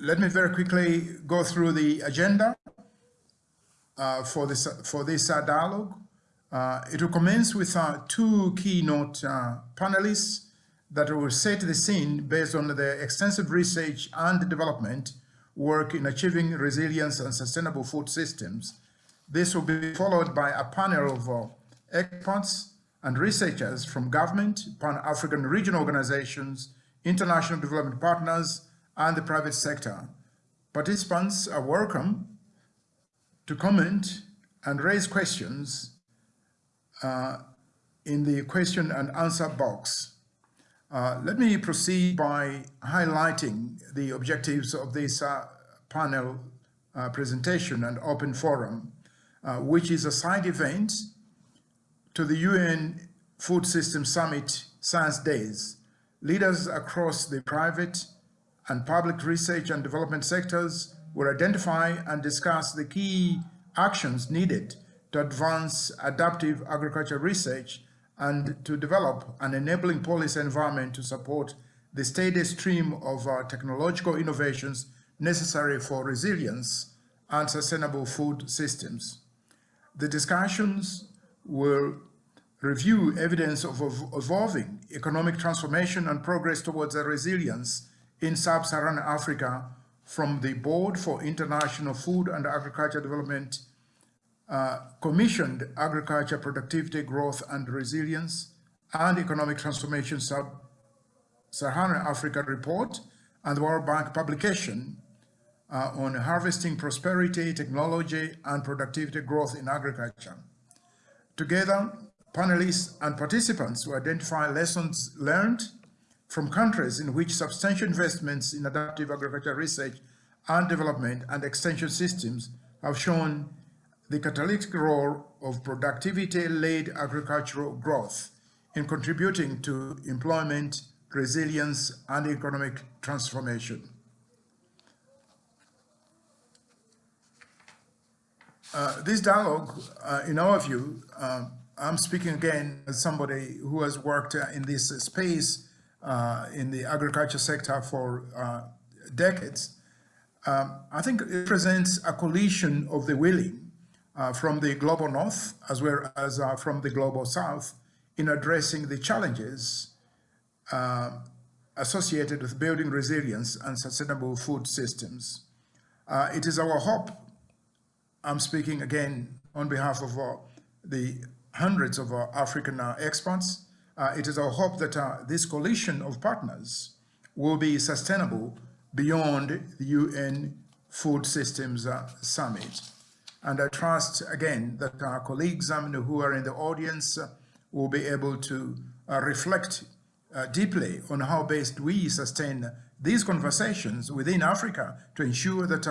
let me very quickly go through the agenda uh, for this, for this uh, dialogue. Uh, it will commence with uh, two keynote uh, panelists that will set the scene based on the extensive research and development work in achieving resilience and sustainable food systems. This will be followed by a panel of experts and researchers from government, Pan-African regional organizations, international development partners, and the private sector. Participants are welcome to comment and raise questions uh, in the question and answer box. Uh, let me proceed by highlighting the objectives of this uh, panel uh, presentation and open forum, uh, which is a side event to the UN Food System Summit Science Days. Leaders across the private and public research and development sectors will identify and discuss the key actions needed to advance adaptive agriculture research and to develop an enabling policy environment to support the steady stream of uh, technological innovations necessary for resilience and sustainable food systems. The discussions will review evidence of evolving economic transformation and progress towards a resilience in sub-Saharan Africa from the Board for International Food and Agriculture Development uh, commissioned Agriculture Productivity Growth and Resilience and Economic Transformation Sub-Saharan Africa report and the World Bank publication uh, on harvesting prosperity, technology, and productivity growth in agriculture. Together, panelists and participants will identify lessons learned from countries in which substantial investments in adaptive agricultural research and development and extension systems have shown the catalytic role of productivity-led agricultural growth in contributing to employment, resilience, and economic transformation. Uh, this dialogue, uh, in our view, uh, I'm speaking again as somebody who has worked in this space uh, in the agriculture sector for uh, decades. Um, I think it presents a coalition of the willing uh, from the global north as well as uh, from the global south in addressing the challenges uh, associated with building resilience and sustainable food systems. Uh, it is our hope, I'm speaking again on behalf of the hundreds of African experts, it is our hope that uh, this coalition of partners will be sustainable beyond the UN Food Systems uh, Summit. And I trust, again, that our colleagues um, who are in the audience uh, will be able to uh, reflect uh, deeply on how best we sustain these conversations within Africa to ensure that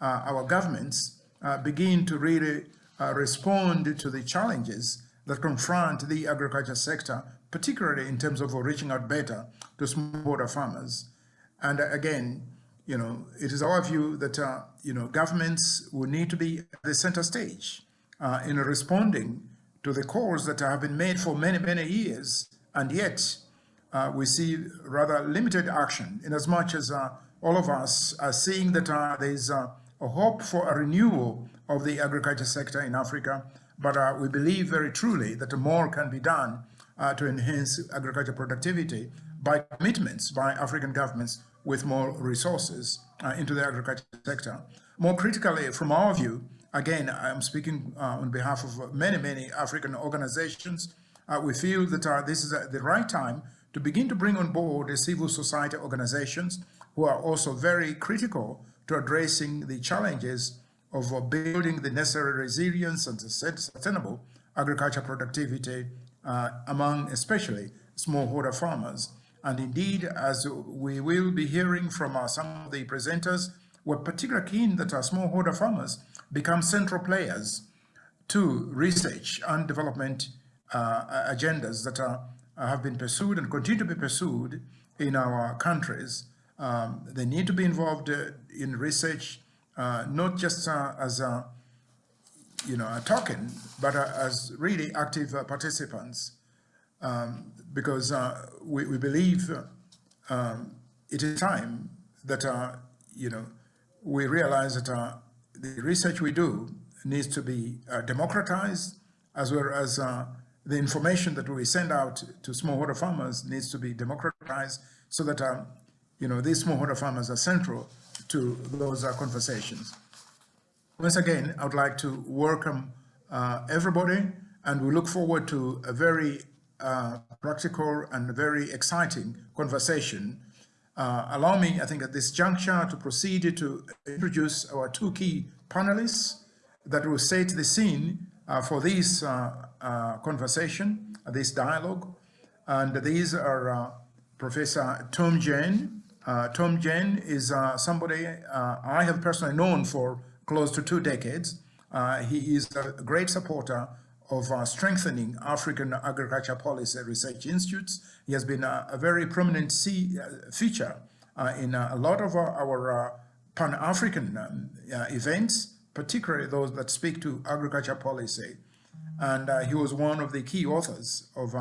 our governments begin to really respond to the challenges that confront the agriculture sector particularly in terms of reaching out better to smallholder farmers. And uh, again, you know, it is our view that, uh, you know, governments will need to be at the center stage uh, in responding to the calls that have been made for many, many years. And yet uh, we see rather limited action in as much as uh, all of us are seeing that uh, there's a hope for a renewal of the agriculture sector in Africa. But we believe very truly that more can be done uh, to enhance agriculture productivity by commitments by African governments with more resources uh, into the agriculture sector. More critically, from our view, again, I'm speaking uh, on behalf of many, many African organizations, uh, we feel that uh, this is the right time to begin to bring on board the civil society organizations who are also very critical to addressing the challenges of uh, building the necessary resilience and sustainable agriculture productivity uh, among especially smallholder farmers. And indeed, as we will be hearing from uh, some of the presenters, we're particularly keen that our smallholder farmers become central players to research and development uh, agendas that are, have been pursued and continue to be pursued in our countries. Um, they need to be involved uh, in research, uh, not just uh, as a you know, are talking, but uh, as really active uh, participants, um, because uh, we, we, believe um, it is time that, you know, we realize that the research we do needs to be democratized as well as the information that we send out to smallholder farmers needs to be democratized so that, um, you know, these smallholder farmers are central to those uh, conversations. Once again, I would like to welcome uh, everybody and we look forward to a very uh, practical and very exciting conversation. Uh, allow me, I think at this juncture to proceed to introduce our two key panelists that will set the scene uh, for this uh, uh, conversation, this dialogue. And these are Professor Tom Jayne. Tom Jayne is somebody I have personally known for close to two decades. he is a great supporter of uh, strengthening African agriculture policy research institutes. He has been a, a very prominent uh, feature uh, in a lot of our, our Pan-African um, events, particularly those that speak to agriculture policy. And he was one of the key authors of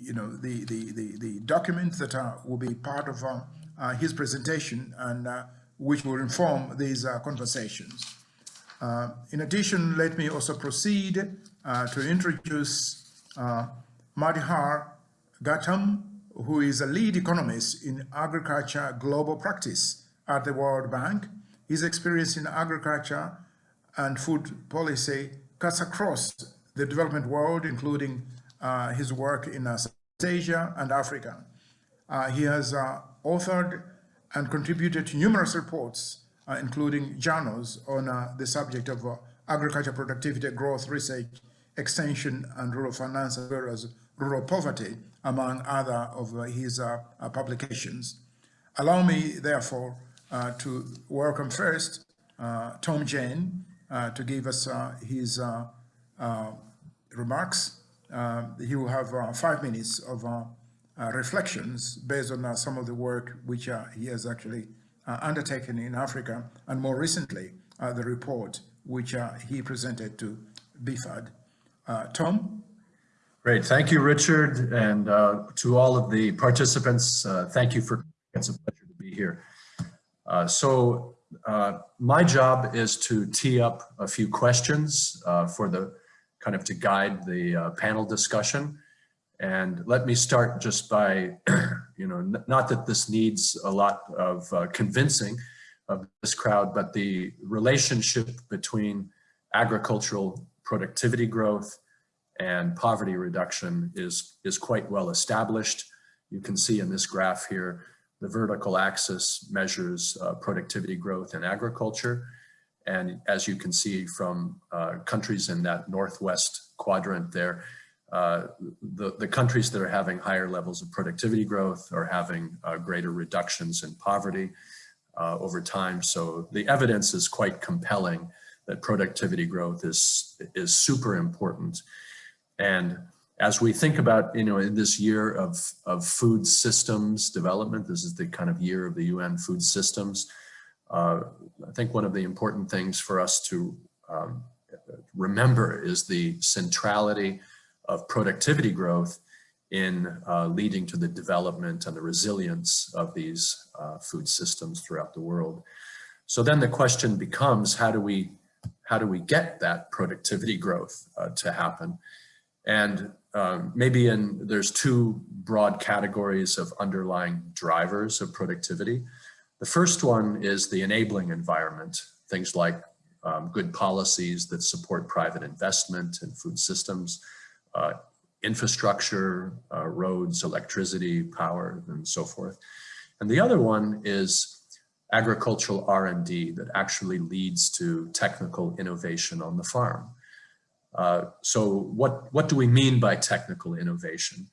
you know, the, the, the, the documents that uh, will be part of uh, uh, his presentation and which will inform these conversations. Uh, in addition, let me also proceed uh, to introduce uh, Madhur Gautam, who is a lead economist in agriculture global practice at the World Bank. His experience in agriculture and food policy cuts across the development world, including uh, his work in uh, Asia and Africa. Uh, he has uh, authored and contributed to numerous reports uh, including journals on uh, the subject of uh, agriculture productivity, growth, research, extension, and rural finance, as well as rural poverty, among other of uh, his uh, uh, publications. Allow me, therefore, to welcome first Tom Jayne to give us his remarks. he will have five minutes of uh, reflections based on uh, some of the work which uh, he has actually uh, undertaken in Africa, and more recently, uh, the report which uh, he presented to BIFAD. Tom? Great, thank you, Richard, and to all of the participants, thank you for, it's a pleasure to be here. so uh, my job is to tee up a few questions uh, for the kind of to guide the uh, panel discussion. And let me start just by, you know, not that this needs a lot of uh, convincing of this crowd, but the relationship between agricultural productivity growth and poverty reduction is, is quite well established. You can see in this graph here, the vertical axis measures uh, productivity growth in agriculture. And as you can see from uh, countries in that northwest quadrant there, uh, the, the countries that are having higher levels of productivity growth are having uh, greater reductions in poverty uh, over time. So the evidence is quite compelling that productivity growth is, is super important. And as we think about, you know, in this year of, of food systems development, this is the kind of year of the UN food systems, uh, I think one of the important things for us to um, remember is the centrality of productivity growth in uh, leading to the development and the resilience of these uh, food systems throughout the world. So then the question becomes, how do we, how do we get that productivity growth uh, to happen? And um, maybe in, there's two broad categories of underlying drivers of productivity. The first one is the enabling environment, things like um, good policies that support private investment in food systems, uh, infrastructure, uh, roads, electricity, power, and so forth. And the other one is agricultural R&D that actually leads to technical innovation on the farm. Uh, so what, what do we mean by technical innovation?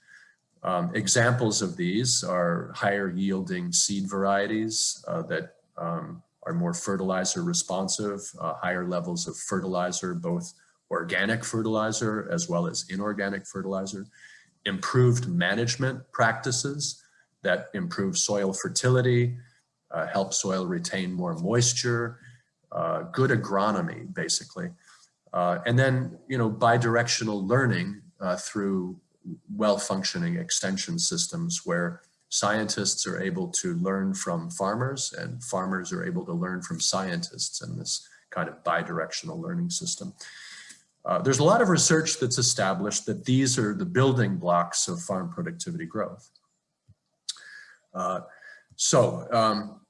Um, examples of these are higher yielding seed varieties uh, that um, are more fertilizer responsive, uh, higher levels of fertilizer, both organic fertilizer as well as inorganic fertilizer, improved management practices that improve soil fertility, uh, help soil retain more moisture, uh, good agronomy, basically. Uh, and then, you know, bidirectional learning uh, through well-functioning extension systems where scientists are able to learn from farmers and farmers are able to learn from scientists in this kind of bidirectional learning system. Uh, there's a lot of research that's established that these are the building blocks of farm productivity growth. Uh, so um,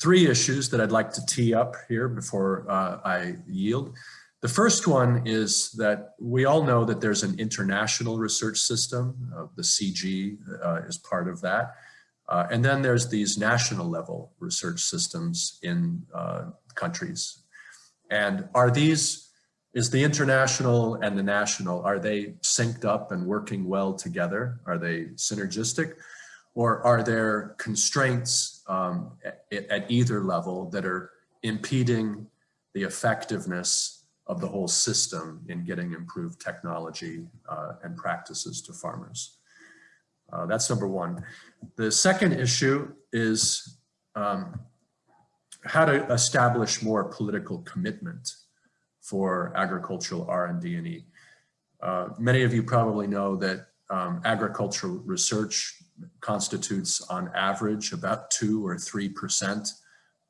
three issues that I'd like to tee up here before uh, I yield. The first one is that we all know that there's an international research system. Uh, the CG uh, is part of that. Uh, and then there's these national level research systems in uh, countries. And are these, is the international and the national, are they synced up and working well together? Are they synergistic? Or are there constraints um, at, at either level that are impeding the effectiveness of the whole system in getting improved technology uh, and practices to farmers. Uh, that's number one. The second issue is um, how to establish more political commitment for agricultural R&D and E. Uh, many of you probably know that um, agricultural research constitutes on average about two or three percent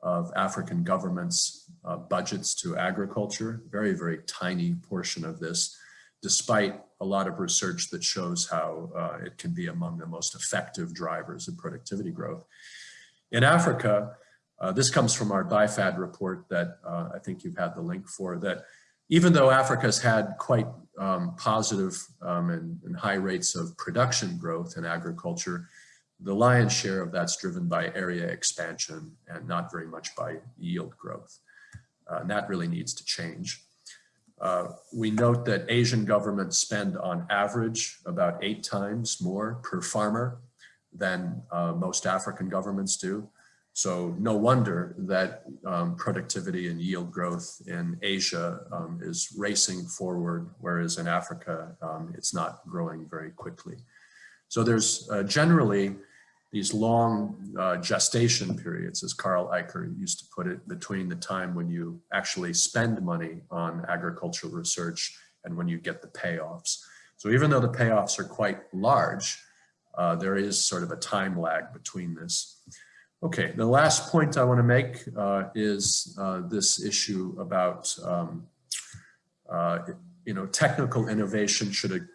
of African governments uh, budgets to agriculture, very, very tiny portion of this, despite a lot of research that shows how uh, it can be among the most effective drivers of productivity growth. In Africa, uh, this comes from our BIFAD report that uh, I think you've had the link for, that even though Africa's had quite um, positive, um, and, and high rates of production growth in agriculture, the lion's share of that's driven by area expansion and not very much by yield growth. Uh, and that really needs to change. Uh, we note that Asian governments spend on average about eight times more per farmer than uh, most African governments do. So no wonder that um, productivity and yield growth in Asia um, is racing forward, whereas in Africa, um, it's not growing very quickly. So there's uh, generally these long uh, gestation periods, as Carl Eicher used to put it, between the time when you actually spend money on agricultural research and when you get the payoffs. So even though the payoffs are quite large, uh, there is sort of a time lag between this. Okay, the last point I want to make uh, is uh, this issue about um, uh, you know, technical innovation should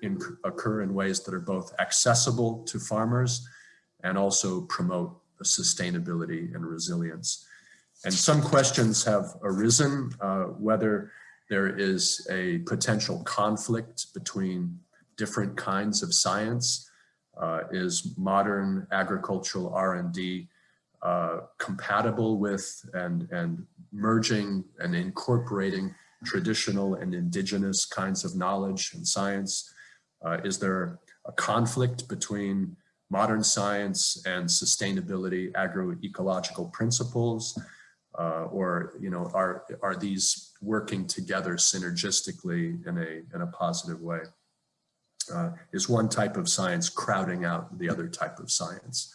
occur in ways that are both accessible to farmers and also promote sustainability and resilience. And some questions have arisen uh, whether there is a potential conflict between different kinds of science. Uh, is modern agricultural R&D uh, compatible with and, and merging and incorporating traditional and indigenous kinds of knowledge and science? Uh, is there a conflict between modern science and sustainability agroecological principles? Uh, or, you know, are, are these working together synergistically in a, in a positive way? Uh, is one type of science crowding out the other type of science?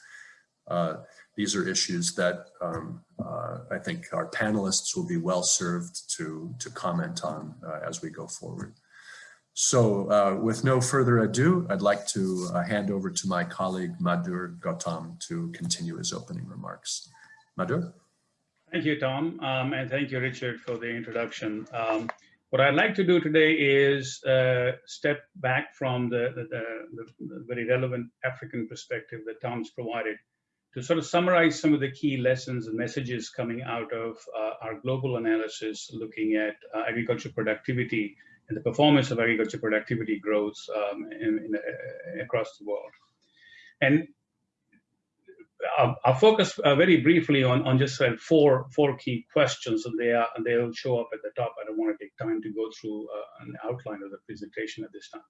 These are issues that um, uh, I think our panelists will be well served to, to comment on uh, as we go forward. So uh, with no further ado, I'd like to uh, hand over to my colleague Madhur Gautam to continue his opening remarks. Madhur? Thank you, Tom, um, and thank you, Richard, for the introduction. Um, what I'd like to do today is uh, step back from the, the, the, the, very relevant African perspective that Tom's provided to sort of summarize some of the key lessons and messages coming out of uh, our global analysis looking at uh, agriculture productivity and the performance of agriculture productivity growth um, in, in, uh, across the world. And I'll, I'll focus uh, very briefly on, on just uh, four, four key questions, and they are and they'll show up at the top. I don't want to take time to go through uh, an outline of the presentation at this time.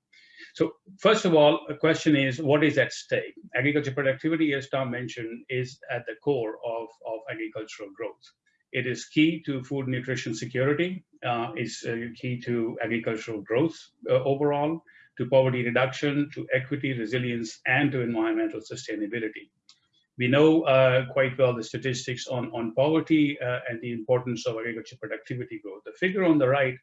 So first of all, a question is, what is at stake? Agriculture productivity, as Tom mentioned, is at the core of, of agricultural growth. It is key to food nutrition security. Uh, it's uh, key to agricultural growth uh, overall, to poverty reduction, to equity, resilience, and to environmental sustainability. We know uh, quite well the statistics on, on poverty uh, and the importance of agriculture productivity growth. The figure on the right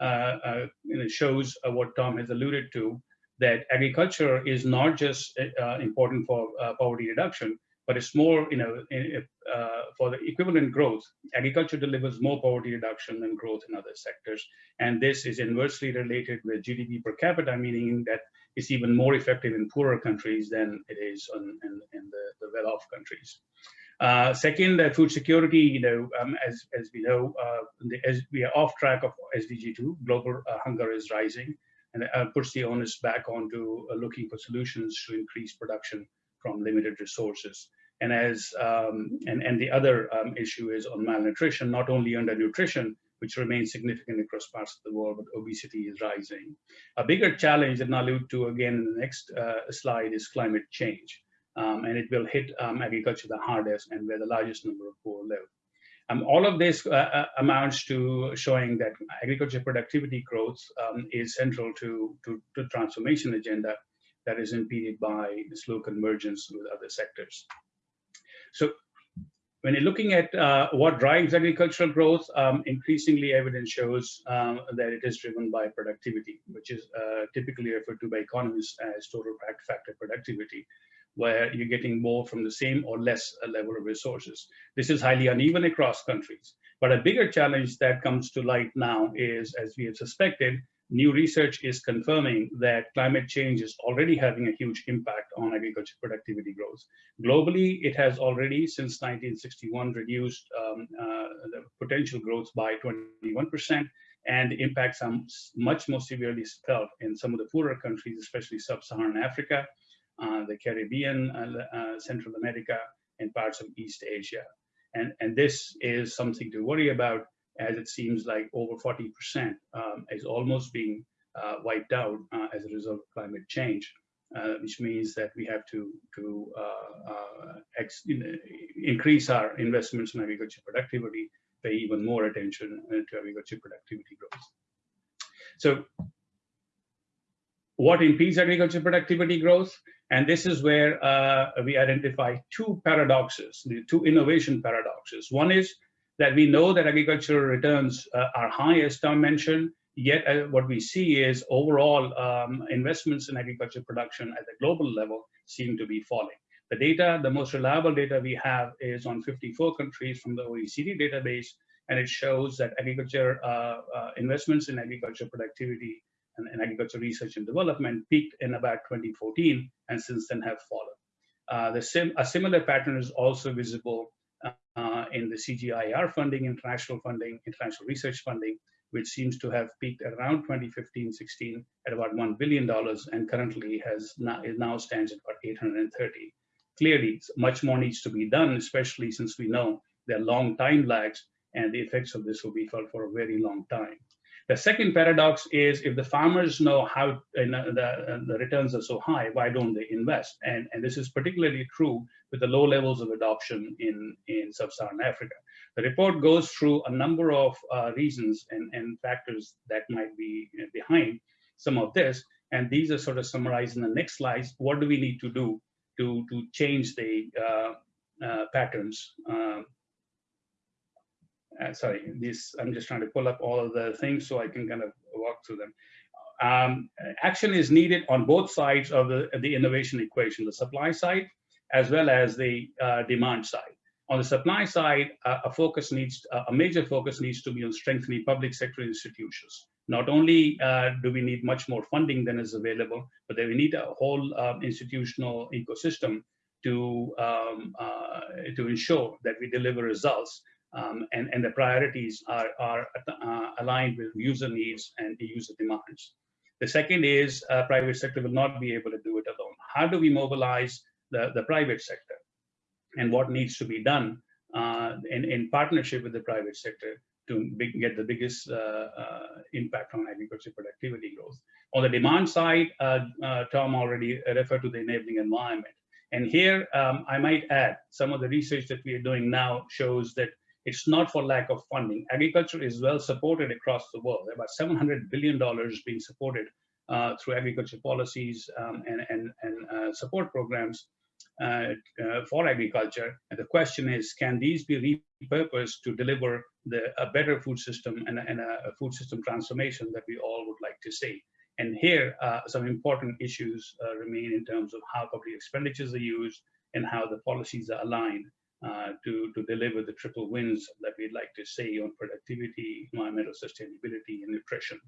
uh, know, shows what Tom has alluded to, that agriculture is not just uh, important for uh, poverty reduction, but it's more, you know, in, uh, for the equivalent growth, agriculture delivers more poverty reduction than growth in other sectors. And this is inversely related with GDP per capita, meaning that it's even more effective in poorer countries than it is on, in, in the, the well-off countries. Uh, second, uh, food security, you know, um, as, as we know, uh, the, as we are off track of SDG2, global uh, hunger is rising, and uh, puts the onus back onto uh, looking for solutions to increase production from limited resources. And as um, and, and the other um, issue is on malnutrition, not only under nutrition, which remains significant across parts of the world, but obesity is rising. A bigger challenge that I'll allude to again in the next uh, slide is climate change. Um, and it will hit um, agriculture the hardest and where the largest number of poor live. Um, all of this uh, uh, amounts to showing that agriculture productivity growth um, is central to, to, to transformation agenda that is impeded by slow convergence with other sectors. So when you're looking at uh, what drives agricultural growth, um, increasingly evidence shows um, that it is driven by productivity, which is uh, typically referred to by economists as total factor productivity, where you're getting more from the same or less level of resources. This is highly uneven across countries. But a bigger challenge that comes to light now is, as we have suspected, new research is confirming that climate change is already having a huge impact on agriculture productivity growth. Globally, it has already, since 1961, reduced um, uh, the potential growth by 21%, and the impacts are much more severely felt in some of the poorer countries, especially sub-Saharan Africa, uh, the Caribbean, uh, uh, Central America, and parts of East Asia. And, and this is something to worry about as it seems like over 40% um, is almost being uh, wiped out uh, as a result of climate change, uh, which means that we have to, to uh, uh, increase our investments in agriculture productivity, pay even more attention uh, to agriculture productivity growth. So what impedes agriculture productivity growth? And this is where we identify two paradoxes, the two innovation paradoxes. One is that we know that agricultural returns uh, are high, as Tom mentioned, yet uh, what we see is overall um, investments in agriculture production at the global level seem to be falling. The data, the most reliable data we have is on 54 countries from the OECD database, and it shows that agriculture uh, uh, investments in agriculture productivity and, and, agriculture research and development peaked in about 2014 and since then have fallen. Uh, the sim a similar pattern is also visible uh, in the CGIAR funding, international funding, international research funding, which seems to have peaked around 2015-16 at about $1 billion and currently has now, now stands at about 830. Clearly, much more needs to be done, especially since we know there are long time lags and the effects of this will be felt for a very long time. The second paradox is if the farmers know how the, the returns are so high, why don't they invest? And, and this is particularly true with the low levels of adoption in, in sub-Saharan Africa. The report goes through a number of uh, reasons and, and factors that might be behind some of this. And these are sort of summarized in the next slides. What do we need to do to, to change the uh, uh, patterns um, uh, sorry, this, I'm just trying to pull up all of the things so I can kind of walk through them. Um, action is needed on both sides of the, the innovation equation, the supply side, as well as the uh, demand side. On the supply side, uh, a focus needs, a major focus needs to be on strengthening public sector institutions. Not only uh, do we need much more funding than is available, but we need a whole um, institutional ecosystem to, um, uh, to ensure that we deliver results um, and, and the priorities are, are uh, aligned with user needs and the user demands. The second is uh, private sector will not be able to do it alone. How do we mobilize the, the private sector and what needs to be done uh, in, in partnership with the private sector to big, get the biggest uh, uh, impact on agriculture productivity growth. On the demand side, uh, Tom already referred to the enabling environment. And here, um, I might add, some of the research that we are doing now shows that it's not for lack of funding. Agriculture is well supported across the world. About $700 billion being supported uh, through agriculture policies um, and, and, and uh, support programs uh, uh, for agriculture. And the question is, can these be repurposed to deliver the, a better food system and, and a, a, food system transformation that we all would like to see? And here, uh, some important issues uh, remain in terms of how public expenditures are used and how the policies are aligned to, to deliver the triple wins that we'd like to see on productivity, environmental sustainability, and nutrition.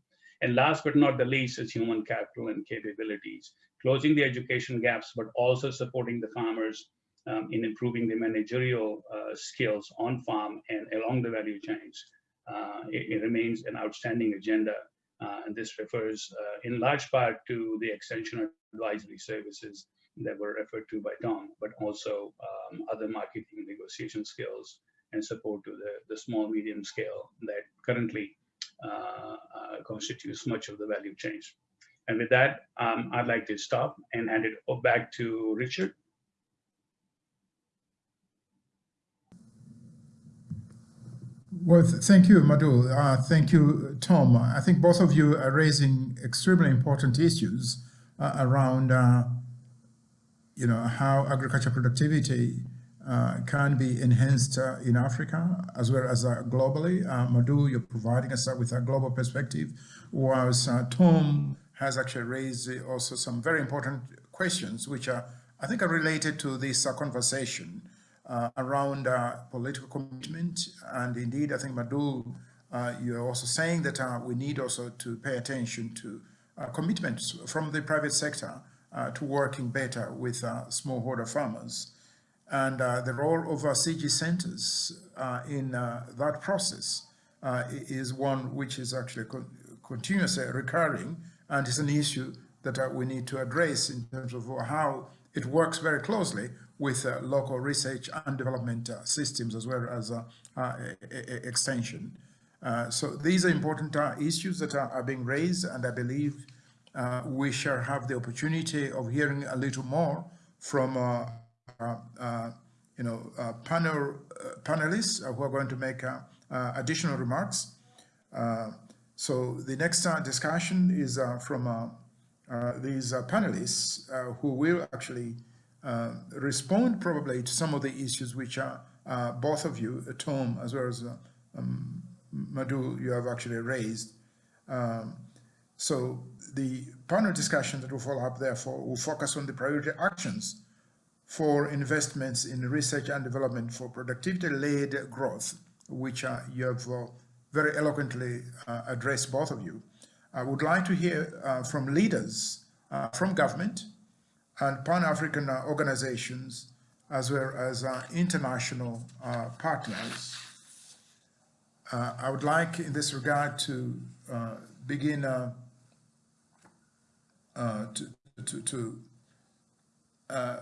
And last but not the least is human capital and capabilities, closing the education gaps, but also supporting the farmers um, in improving the managerial uh, skills on farm and along the value chains. Uh, it, it, remains an outstanding agenda. Uh, and this refers uh, in large part to the extension advisory services that were referred to by Tom, but also um, other marketing negotiation skills and support to the, the small medium scale that currently uh, uh, constitutes much of the value chain. And with that, um, I'd like to stop and hand it back to Richard. Well, th thank you, Madhu. Uh, thank you, Tom. I think both of you are raising extremely important issues uh, around uh, you know, how agriculture productivity uh, can be enhanced uh, in Africa as well as uh, globally. Uh, Madhu, you're providing us with a global perspective, whilst uh, Tom has actually raised also some very important questions, which are, I think are related to this uh, conversation around political commitment. And indeed, I think Madhu, you're also saying that we need also to pay attention to commitments from the private sector uh, to working better with uh, smallholder farmers. And uh, the role of our CG centers uh, in uh, that process uh, is one which is actually con continuously recurring and is an issue that we need to address in terms of how it works very closely with local research and development systems as well as extension. so these are important issues that are, are being raised and I believe uh, we shall have the opportunity of hearing a little more from uh, uh, uh you know uh, panel uh, panelists uh, who are going to make uh, additional remarks. so the next discussion is from these panelists who will actually respond probably to some of the issues which are both of you, Tom, as well as um, Madhu, you have actually raised. Um, so the panel discussion that will follow up, therefore, will focus on the priority actions for investments in research and development for productivity-led growth, which uh, you have uh, very eloquently uh, addressed, both of you. I would like to hear uh, from leaders uh, from government and Pan-African uh, organizations, as well as international partners. I would like, in this regard, to begin uh, to, to, to uh,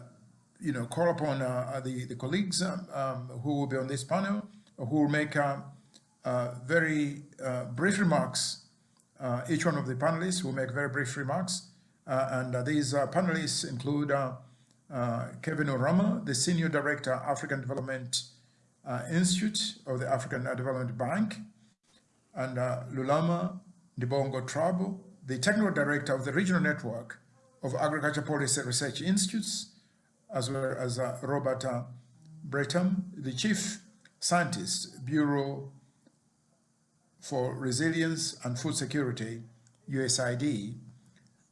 you know, call upon uh, the, the colleagues um, um, who will be on this panel, who will make very brief remarks. each one of the panelists will make very brief remarks. and these panelists include Kevin Urama, the Senior Director, African Development uh, Institute of the African Development Bank, and uh, Lulama Ndibongo Traub, the technical director of the regional network of agriculture policy research institutes, as well as uh, Robert uh, Bertram, the chief scientist, Bureau for Resilience and Food Security, USAID.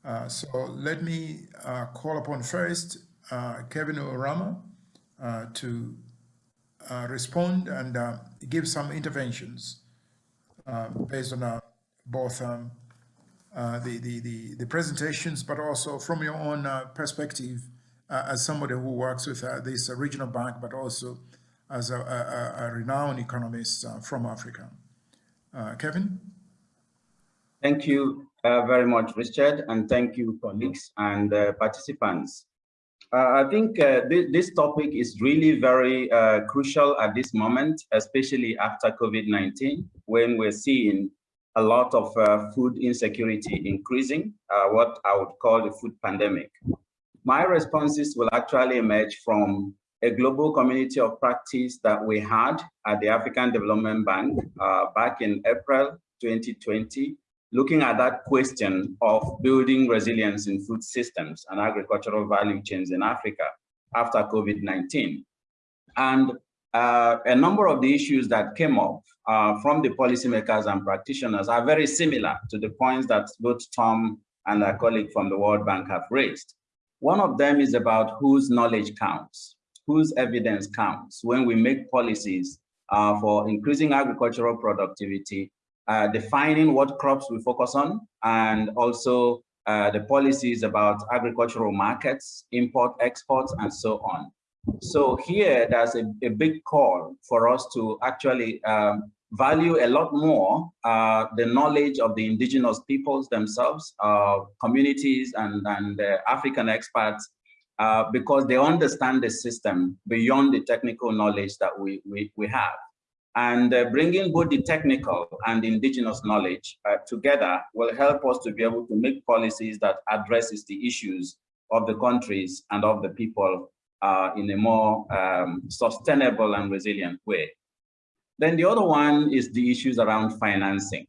Uh, so let me uh, call upon first uh, Kevin Urama uh, to respond and give some interventions based on both um, the, the, the, the, presentations, but also from your own uh, perspective uh, as somebody who works with uh, this regional bank, but also as a, a, a renowned economist uh, from Africa. Kevin? Thank you very much, Richard, and thank you, colleagues and participants. I think th this topic is really very crucial at this moment, especially after COVID-19, when we're seeing a lot of uh, food insecurity increasing, uh, what I would call the food pandemic. My responses will actually emerge from a global community of practice that we had at the African Development Bank uh, back in April 2020, looking at that question of building resilience in food systems and agricultural value chains in Africa after COVID-19. And uh, a number of the issues that came up uh, from the policymakers and practitioners are very similar to the points that both Tom and a colleague from the World Bank have raised. One of them is about whose knowledge counts, whose evidence counts when we make policies uh, for increasing agricultural productivity, uh, defining what crops we focus on, and also uh, the policies about agricultural markets, import, exports, and so on. So here, there's a, a big call for us to actually um, value a lot more uh, the knowledge of the indigenous peoples themselves, uh, communities and, and African experts, uh, because they understand the system beyond the technical knowledge that we, we, we have. And uh, bringing both the technical and indigenous knowledge uh, together will help us to be able to make policies that addresses the issues of the countries and of the people in a more um, sustainable and resilient way. Then the other one is the issues around financing.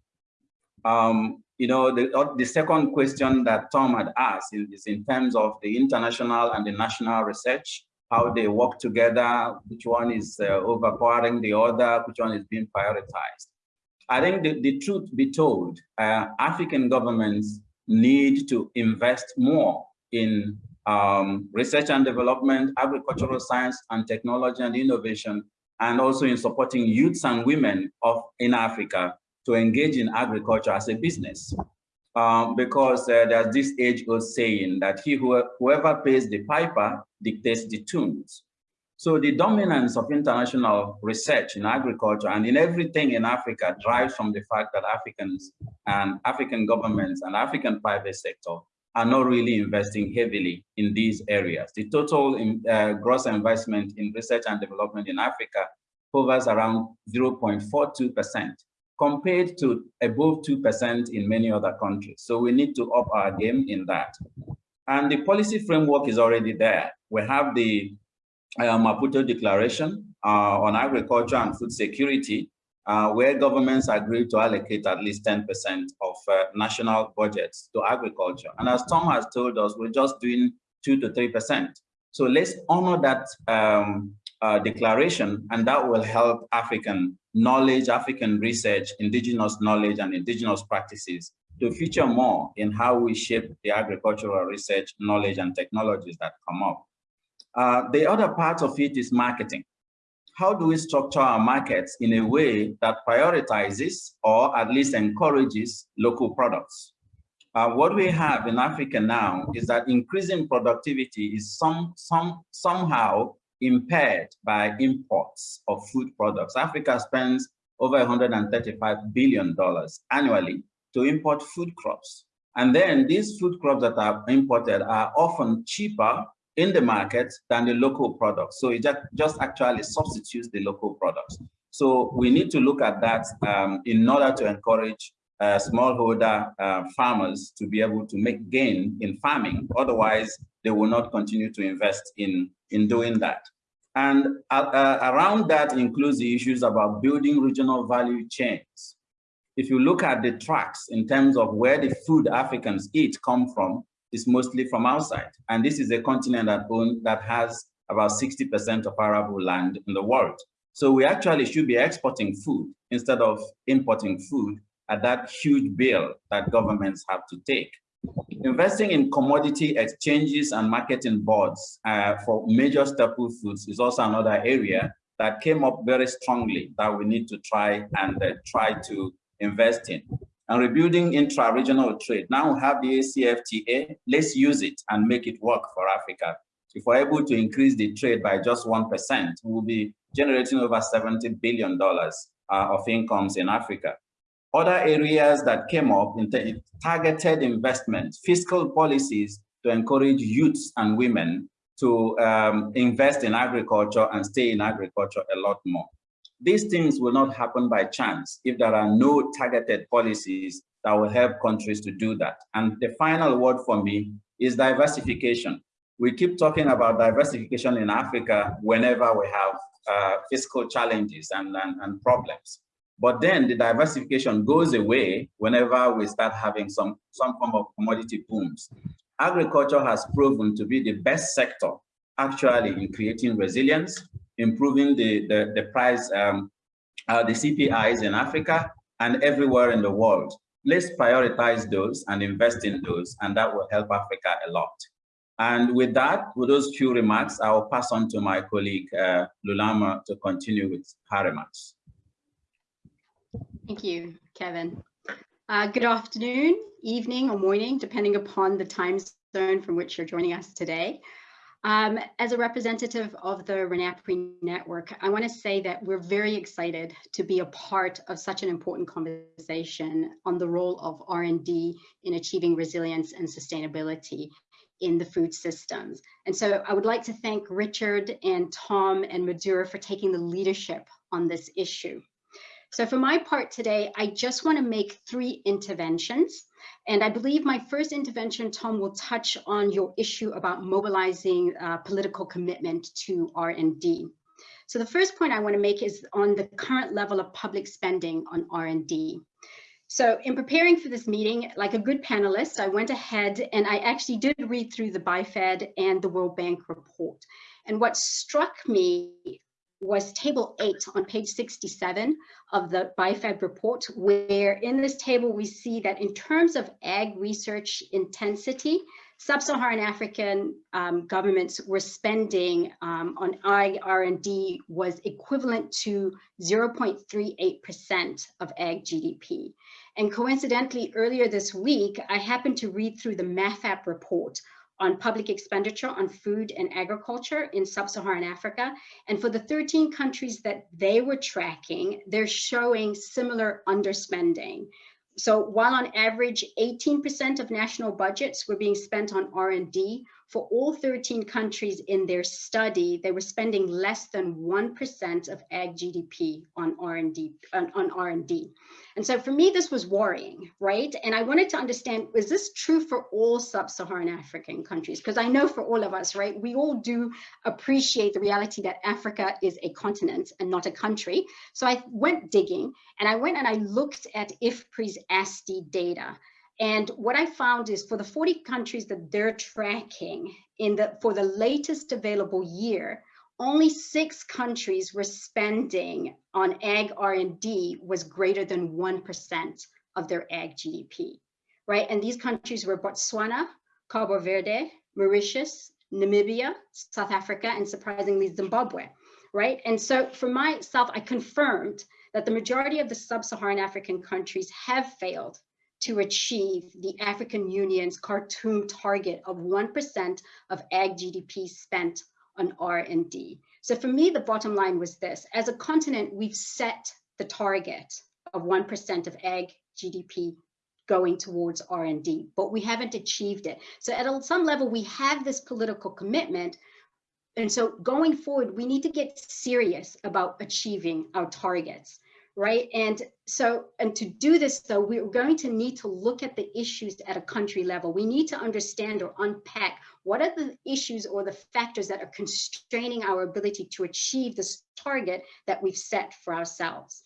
Um, you know, the, uh, the second question that Tom had asked is, in terms of the international and the national research, how they work together, which one is uh, overpowering the other, which one is being prioritized. I think the, the truth be told, uh, African governments need to invest more in um, research and development, agricultural science and technology and innovation and also in supporting youths and women of in Africa to engage in agriculture as a business. Um, because uh, there's this age-old saying that he who, whoever pays the piper dictates the tunes. So the dominance of international research in agriculture and in everything in Africa drives from the fact that Africans and African governments and African private sector are not really investing heavily in these areas. The total in, uh, gross investment in research and development in Africa hovers around 0.42% compared to above 2% in many other countries. So we need to up our game in that. And the policy framework is already there. We have the uh, Maputo Declaration uh, on agriculture and food security, uh, where governments agreed to allocate at least 10% of uh, national budgets to agriculture. And as Tom has told us, we're just doing two to 3%. So let's honor that um, uh, declaration, and that will help African knowledge, African research, indigenous knowledge, and indigenous practices to feature more in how we shape the agricultural research, knowledge, and technologies that come up. Uh, the other part of it is marketing how do we structure our markets in a way that prioritizes or at least encourages local products? Uh, what we have in Africa now is that increasing productivity is some, some, somehow impaired by imports of food products. Africa spends over $135 billion annually to import food crops. And then these food crops that are imported are often cheaper in the market than the local products. So it just actually substitutes the local products. So we need to look at that um, in order to encourage uh, smallholder uh, farmers to be able to make gain in farming. Otherwise, they will not continue to invest in, in doing that. And uh, uh around that includes the issues about building regional value chains. If you look at the tracks in terms of where the food Africans eat come from, is mostly from outside. And this is a continent that, own, that has about 60% of arable land in the world. So we actually should be exporting food instead of importing food at that huge bill that governments have to take. Investing in commodity exchanges and marketing boards uh, for major staple foods is also another area that came up very strongly that we need to try and uh, try to invest in and rebuilding intra-regional trade. Now we have the AfCFTA, let's use it and make it work for Africa. If we're able to increase the trade by just 1%, we'll be generating over $70 billion uh, of incomes in Africa. Other areas that came up in targeted investments, fiscal policies to encourage youths and women to um, invest in agriculture and stay in agriculture a lot more. These things will not happen by chance if there are no targeted policies that will help countries to do that. And the final word for me is diversification. We keep talking about diversification in Africa whenever we have uh, fiscal challenges and, and, and problems. But then the diversification goes away whenever we start having some, some form of commodity booms. Agriculture has proven to be the best sector actually in creating resilience, improving the, the, the price, um, uh, the CPIs in Africa and everywhere in the world. let's prioritize those and invest in those, and that will help Africa a lot. And with that, with those few remarks, I will pass on to my colleague uh, Lulama to continue with her remarks. Thank you, Kevin. Uh, good afternoon, evening, or morning, depending upon the time zone from which you're joining us today. Um, as a representative of the RENAPRI network, I want to say that we're very excited to be a part of such an important conversation on the role of R&D in achieving resilience and sustainability in the food systems. And so I would like to thank Richard and Tom and Madura for taking the leadership on this issue. So for my part today, I just want to make three interventions. And I believe my first intervention, Tom, will touch on your issue about mobilizing uh, political commitment to R&D. So the first point I want to make is on the current level of public spending on R&D. So in preparing for this meeting, like a good panelist, I went ahead and I actually did read through the BIFAD and the World Bank report. And what struck me was table eight on page 67 of the BIFAD report, where in this table we see that in terms of ag research intensity, sub-Saharan African um, governments were spending um, on ag R&D was equivalent to 0.38% of ag GDP. And coincidentally, earlier this week, I happened to read through the MAFAP report on public expenditure on food and agriculture in sub-Saharan Africa. And for the 13 countries that they were tracking, they're showing similar underspending. So while on average 18% of national budgets were being spent on R&D, for all 13 countries in their study, they were spending less than 1% of ag GDP on R&D. On, on R&D. And so for me, this was worrying, right? And I wanted to understand, is this true for all sub-Saharan African countries? Because I know for all of us, right, we all do appreciate the reality that Africa is a continent and not a country. So I went digging and I went and I looked at IFPRI's ASTI data. And what I found is for the 40 countries that they're tracking in the for the latest available year, only six countries were spending on ag R&D was greater than 1% of their ag GDP, right? And these countries were Botswana, Cabo Verde, Mauritius, Namibia, South Africa, and surprisingly Zimbabwe, right? And so for myself, I confirmed that the majority of the sub-Saharan African countries have failed to achieve the African Union's Khartoum target of 1% of ag GDP spent on R&D. So for me, the bottom line was this, as a continent, we've set the target of 1% of ag GDP going towards R&D, but we haven't achieved it. So at some level, we have this political commitment, and so going forward, we need to get serious about achieving our targets right? And so, and to do this though, we're going to need to look at the issues at a country level. We need to understand or unpack what are the issues or the factors that are constraining our ability to achieve this target that we've set for ourselves.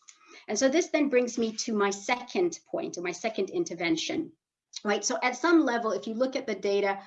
And so this then brings me to my second point or my second intervention right? So at some level, if you look at the data,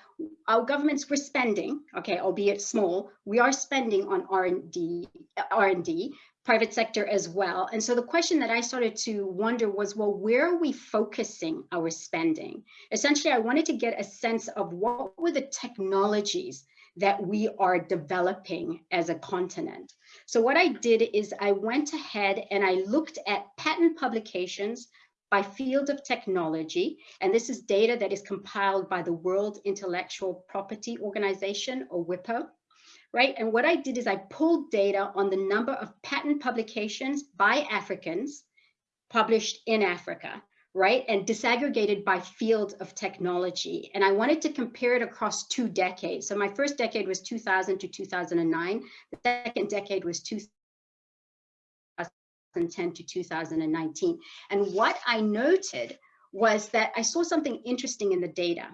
our governments were spending, okay, albeit small, we are spending on R&D, R&D, private sector as well. And so the question that I started to wonder was, well, where are we focusing our spending? Essentially, I wanted to get a sense of what were the technologies that we are developing as a continent. So what I did is I went ahead and I looked at patent publications by field of technology. And this is data that is compiled by the World Intellectual Property Organization or WIPO right? And what I did is I pulled data on the number of patent publications by Africans published in Africa, right? And disaggregated by field of technology. And I wanted to compare it across two decades. So my first decade was 2000 to 2009. The second decade was 2010 to 2019. And what I noted was that I saw something interesting in the data.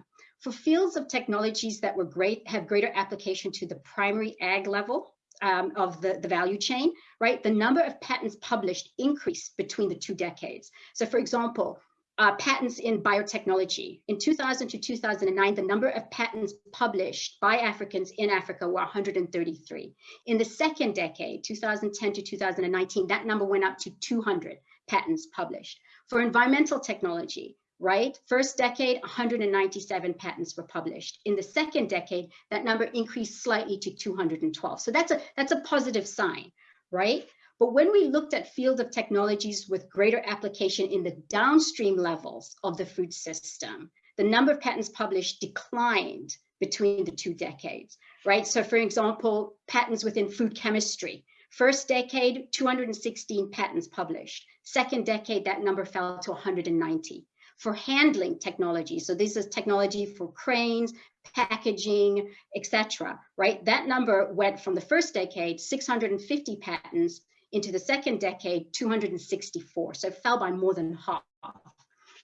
For fields of technologies that were great, have greater application to the primary ag level um, of the, the value chain, right? The number of patents published increased between the two decades. So for example, uh, patents in biotechnology. In 2000 to 2009, the number of patents published by Africans in Africa were 133. In the second decade, 2010 to 2019, that number went up to 200 patents published. For environmental technology, right? First decade, 197 patents were published. In the second decade, that number increased slightly to 212. So that's a, that's a positive sign, right? But when we looked at field of technologies with greater application in the downstream levels of the food system, the number of patents published declined between the two decades, right? So for example, patents within food chemistry, first decade, 216 patents published. Second decade, that number fell to 190. For handling technology, so this is technology for cranes, packaging, etc. right? That number went from the first decade, 650 patents, into the second decade, 264. So it fell by more than half.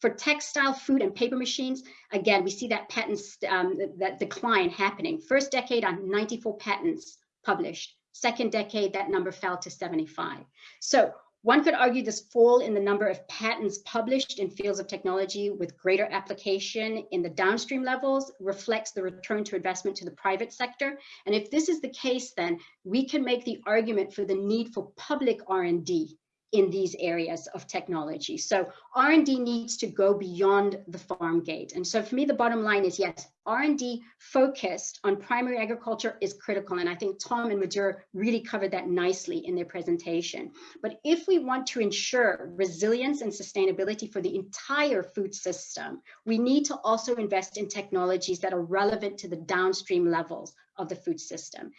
For textile, food, and paper machines, again, we see that patents, um, that decline happening. First decade on 94 patents published. Second decade, that number fell to 75. So one could argue this fall in the number of patents published in fields of technology with greater application in the downstream levels reflects the return to investment to the private sector. And if this is the case, then we can make the argument for the need for public R&D in these areas of technology. So R&D needs to go beyond the farm gate. And so for me, the bottom line is yes, R&D focused on primary agriculture is critical. And I think Tom and Madhur really covered that nicely in their presentation. But if we want to ensure resilience and sustainability for the entire food system, we need to also invest in technologies that are relevant to the downstream levels of the food system.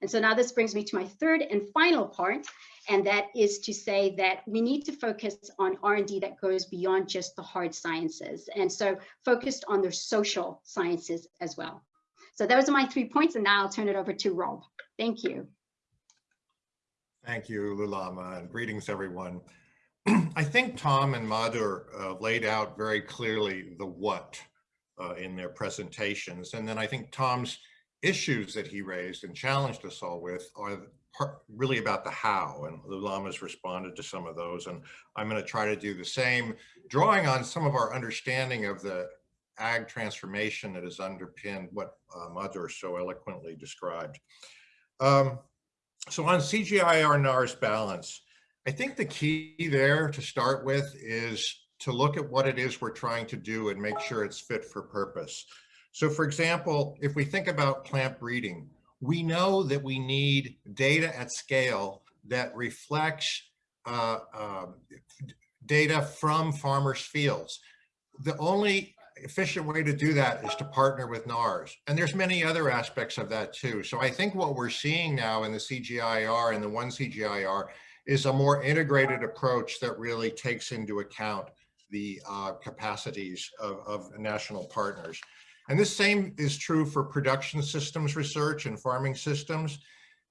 And so now this brings me to my third and final part, and that is to say that we need to focus on R&D that goes beyond just the hard sciences, and so focused on the social sciences as well. So those are my three points, and now I'll turn it over to Rob. Thank you. Thank you, Lulama, and greetings, everyone. I think Tom and Madhur uh, laid out very clearly the what uh, in their presentations. And then I think Tom's issues that he raised and challenged us all with are part, really about the how, and Lulama's responded to some of those, and I'm going to try to do the same, drawing on some of our understanding of the ag transformation that has underpinned what uh, so eloquently described. Um, so on CGIAR NARS balance, I think the key there to start with is to look at what it is we're trying to do and make sure it's fit for purpose. So for example, if we think about plant breeding, we know that we need data at scale that reflects uh, uh, data from farmers' fields. The only efficient way to do that is to partner with NARS. And there's many other aspects of that too. So I think what we're seeing now in the CGIAR and the one CGIAR is a more integrated approach that really takes into account the uh, capacities of, of national partners. And this same is true for production systems research and farming systems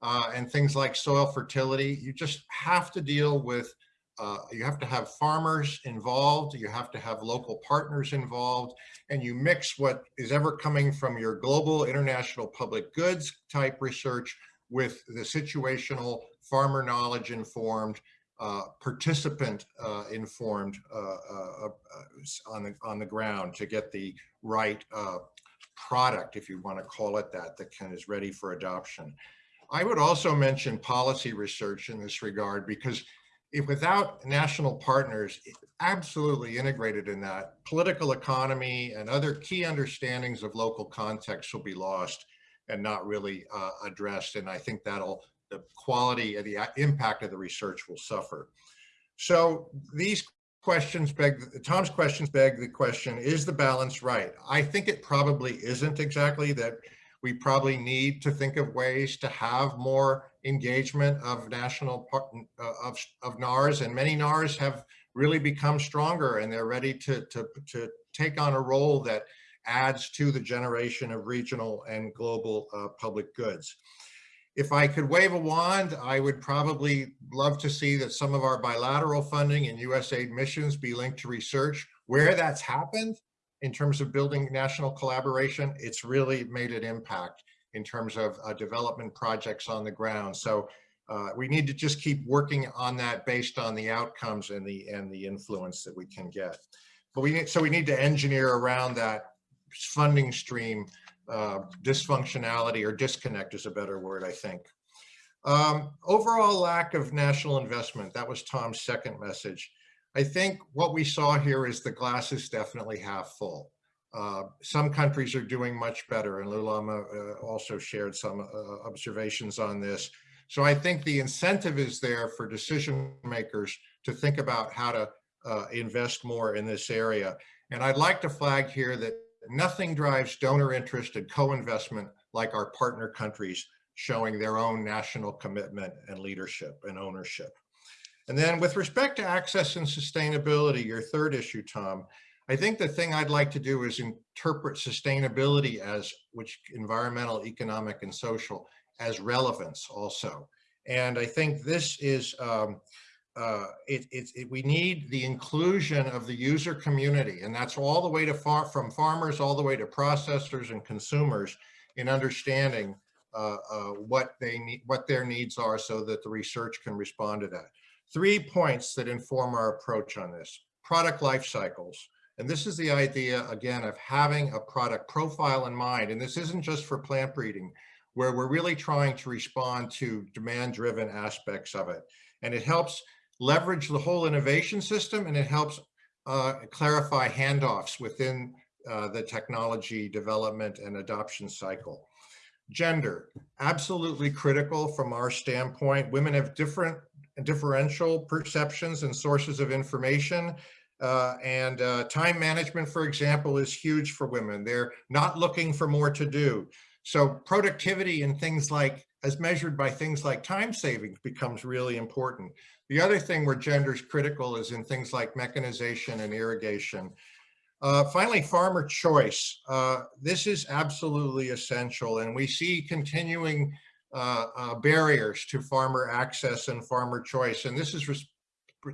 uh, and things like soil fertility. You just have to deal with, uh, you have to have farmers involved, you have to have local partners involved, and you mix what is ever coming from your global international public goods type research with the situational farmer knowledge informed uh, participant uh, informed uh, uh, uh, on the on the ground to get the right product, if you want to call it that, that can is ready for adoption. I would also mention policy research in this regard because if without national partners absolutely integrated in that, political economy and other key understandings of local context will be lost and not really uh, addressed. And I think that'll the quality and the impact of the research will suffer. So these questions beg, Tom's questions beg the question, is the balance right? I think it probably isn't exactly that we probably need to think of ways to have more engagement of national uh, of, of NARS and many NARS have really become stronger and they're ready to, to, to take on a role that adds to the generation of regional and global uh, public goods if I could wave a wand, I would probably love to see that some of our bilateral funding and USAID missions be linked to research. Where that's happened in terms of building national collaboration, it's really made an impact in terms of uh, development projects on the ground. So uh, we need to just keep working on that based on the outcomes and the and the influence that we can get. But we need, so we need to engineer around that funding stream uh, dysfunctionality or disconnect is a better word, I think. Um, overall lack of national investment, that was Tom's second message. I think what we saw here is the glass is definitely half full. Uh, some countries are doing much better, and Lulama uh, also shared some uh, observations on this. So I think the incentive is there for decision makers to think about how to uh, invest more in this area. And I'd like to flag here that nothing drives donor interest and co-investment like our partner countries showing their own national commitment and leadership and ownership. And then with respect to access and sustainability, your third issue, Tom, I think the thing I'd like to do is interpret sustainability as, which environmental, economic, and social, as relevance also. And I think this is, um, uh, it, it, it, we need the inclusion of the user community, and that's all the way to far, from farmers all the way to processors and consumers in understanding uh, uh, what they need, what their needs are so that the research can respond to that. Three points that inform our approach on this. Product life cycles. And this is the idea, again, of having a product profile in mind. And this isn't just for plant breeding, where we're really trying to respond to demand-driven aspects of it. And it helps leverage the whole innovation system and it helps uh, clarify handoffs within uh, the technology development and adoption cycle. Gender, absolutely critical from our standpoint. Women have different differential perceptions and sources of information. Uh, and uh, time management, for example, is huge for women. They're not looking for more to do. So productivity and things like, as measured by things like time savings becomes really important. The other thing where gender is critical is in things like mechanization and irrigation. Uh, finally, farmer choice. Uh, this is absolutely essential and we see continuing uh, uh, barriers to farmer access and farmer choice. And this is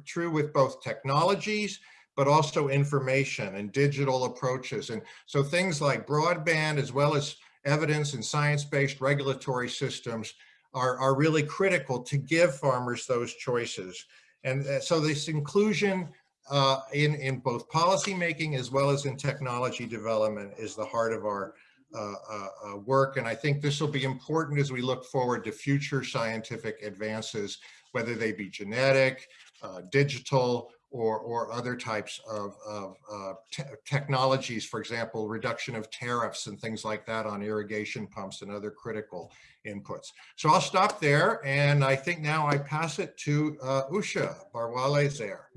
true with both technologies, but also information and digital approaches. And so things like broadband, as well as evidence and science-based regulatory systems are, are really critical to give farmers those choices. And uh, so this inclusion uh, in, in both policy making as well as in technology development is the heart of our uh, uh, uh, work. And I think this will be important as we look forward to future scientific advances, whether they be genetic, uh, digital, or, or other types of, of uh, te technologies, for example, reduction of tariffs and things like that on irrigation pumps and other critical inputs. So I'll stop there. And I think now I pass it to uh, Usha Barwale there.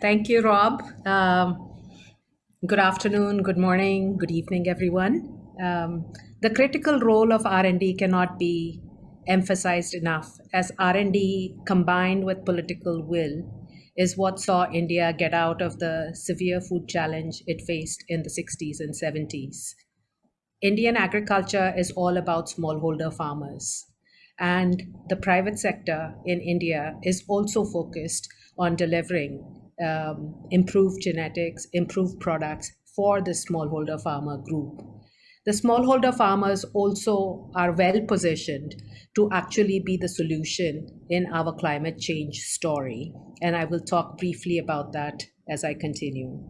Thank you, Rob. Um, Good afternoon, good morning, good evening, everyone. Um, the critical role of R&D cannot be emphasized enough as R&D combined with political will is what saw India get out of the severe food challenge it faced in the 60s and 70s. Indian agriculture is all about smallholder farmers. And the private sector in India is also focused on delivering um, improved genetics, improved products for the smallholder farmer group. The smallholder farmers also are well positioned to actually be the solution in our climate change story. And I will talk briefly about that as I continue.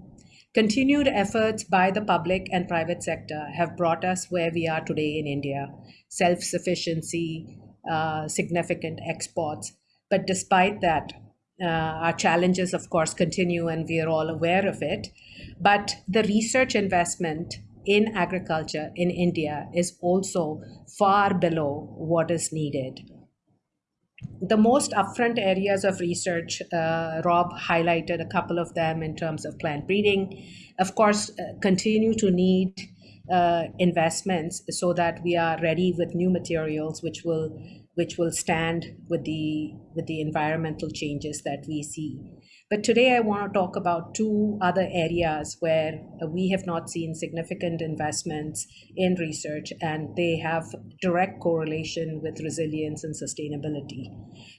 Continued efforts by the public and private sector have brought us where we are today in India, self-sufficiency, uh, significant exports. But despite that, uh, our challenges, of course, continue and we are all aware of it. But the research investment in agriculture in India is also far below what is needed. The most upfront areas of research, uh, Rob highlighted a couple of them in terms of plant breeding, of course, uh, continue to need uh, investments so that we are ready with new materials which will which will stand with the with the environmental changes that we see. But today I want to talk about two other areas where we have not seen significant investments in research and they have direct correlation with resilience and sustainability.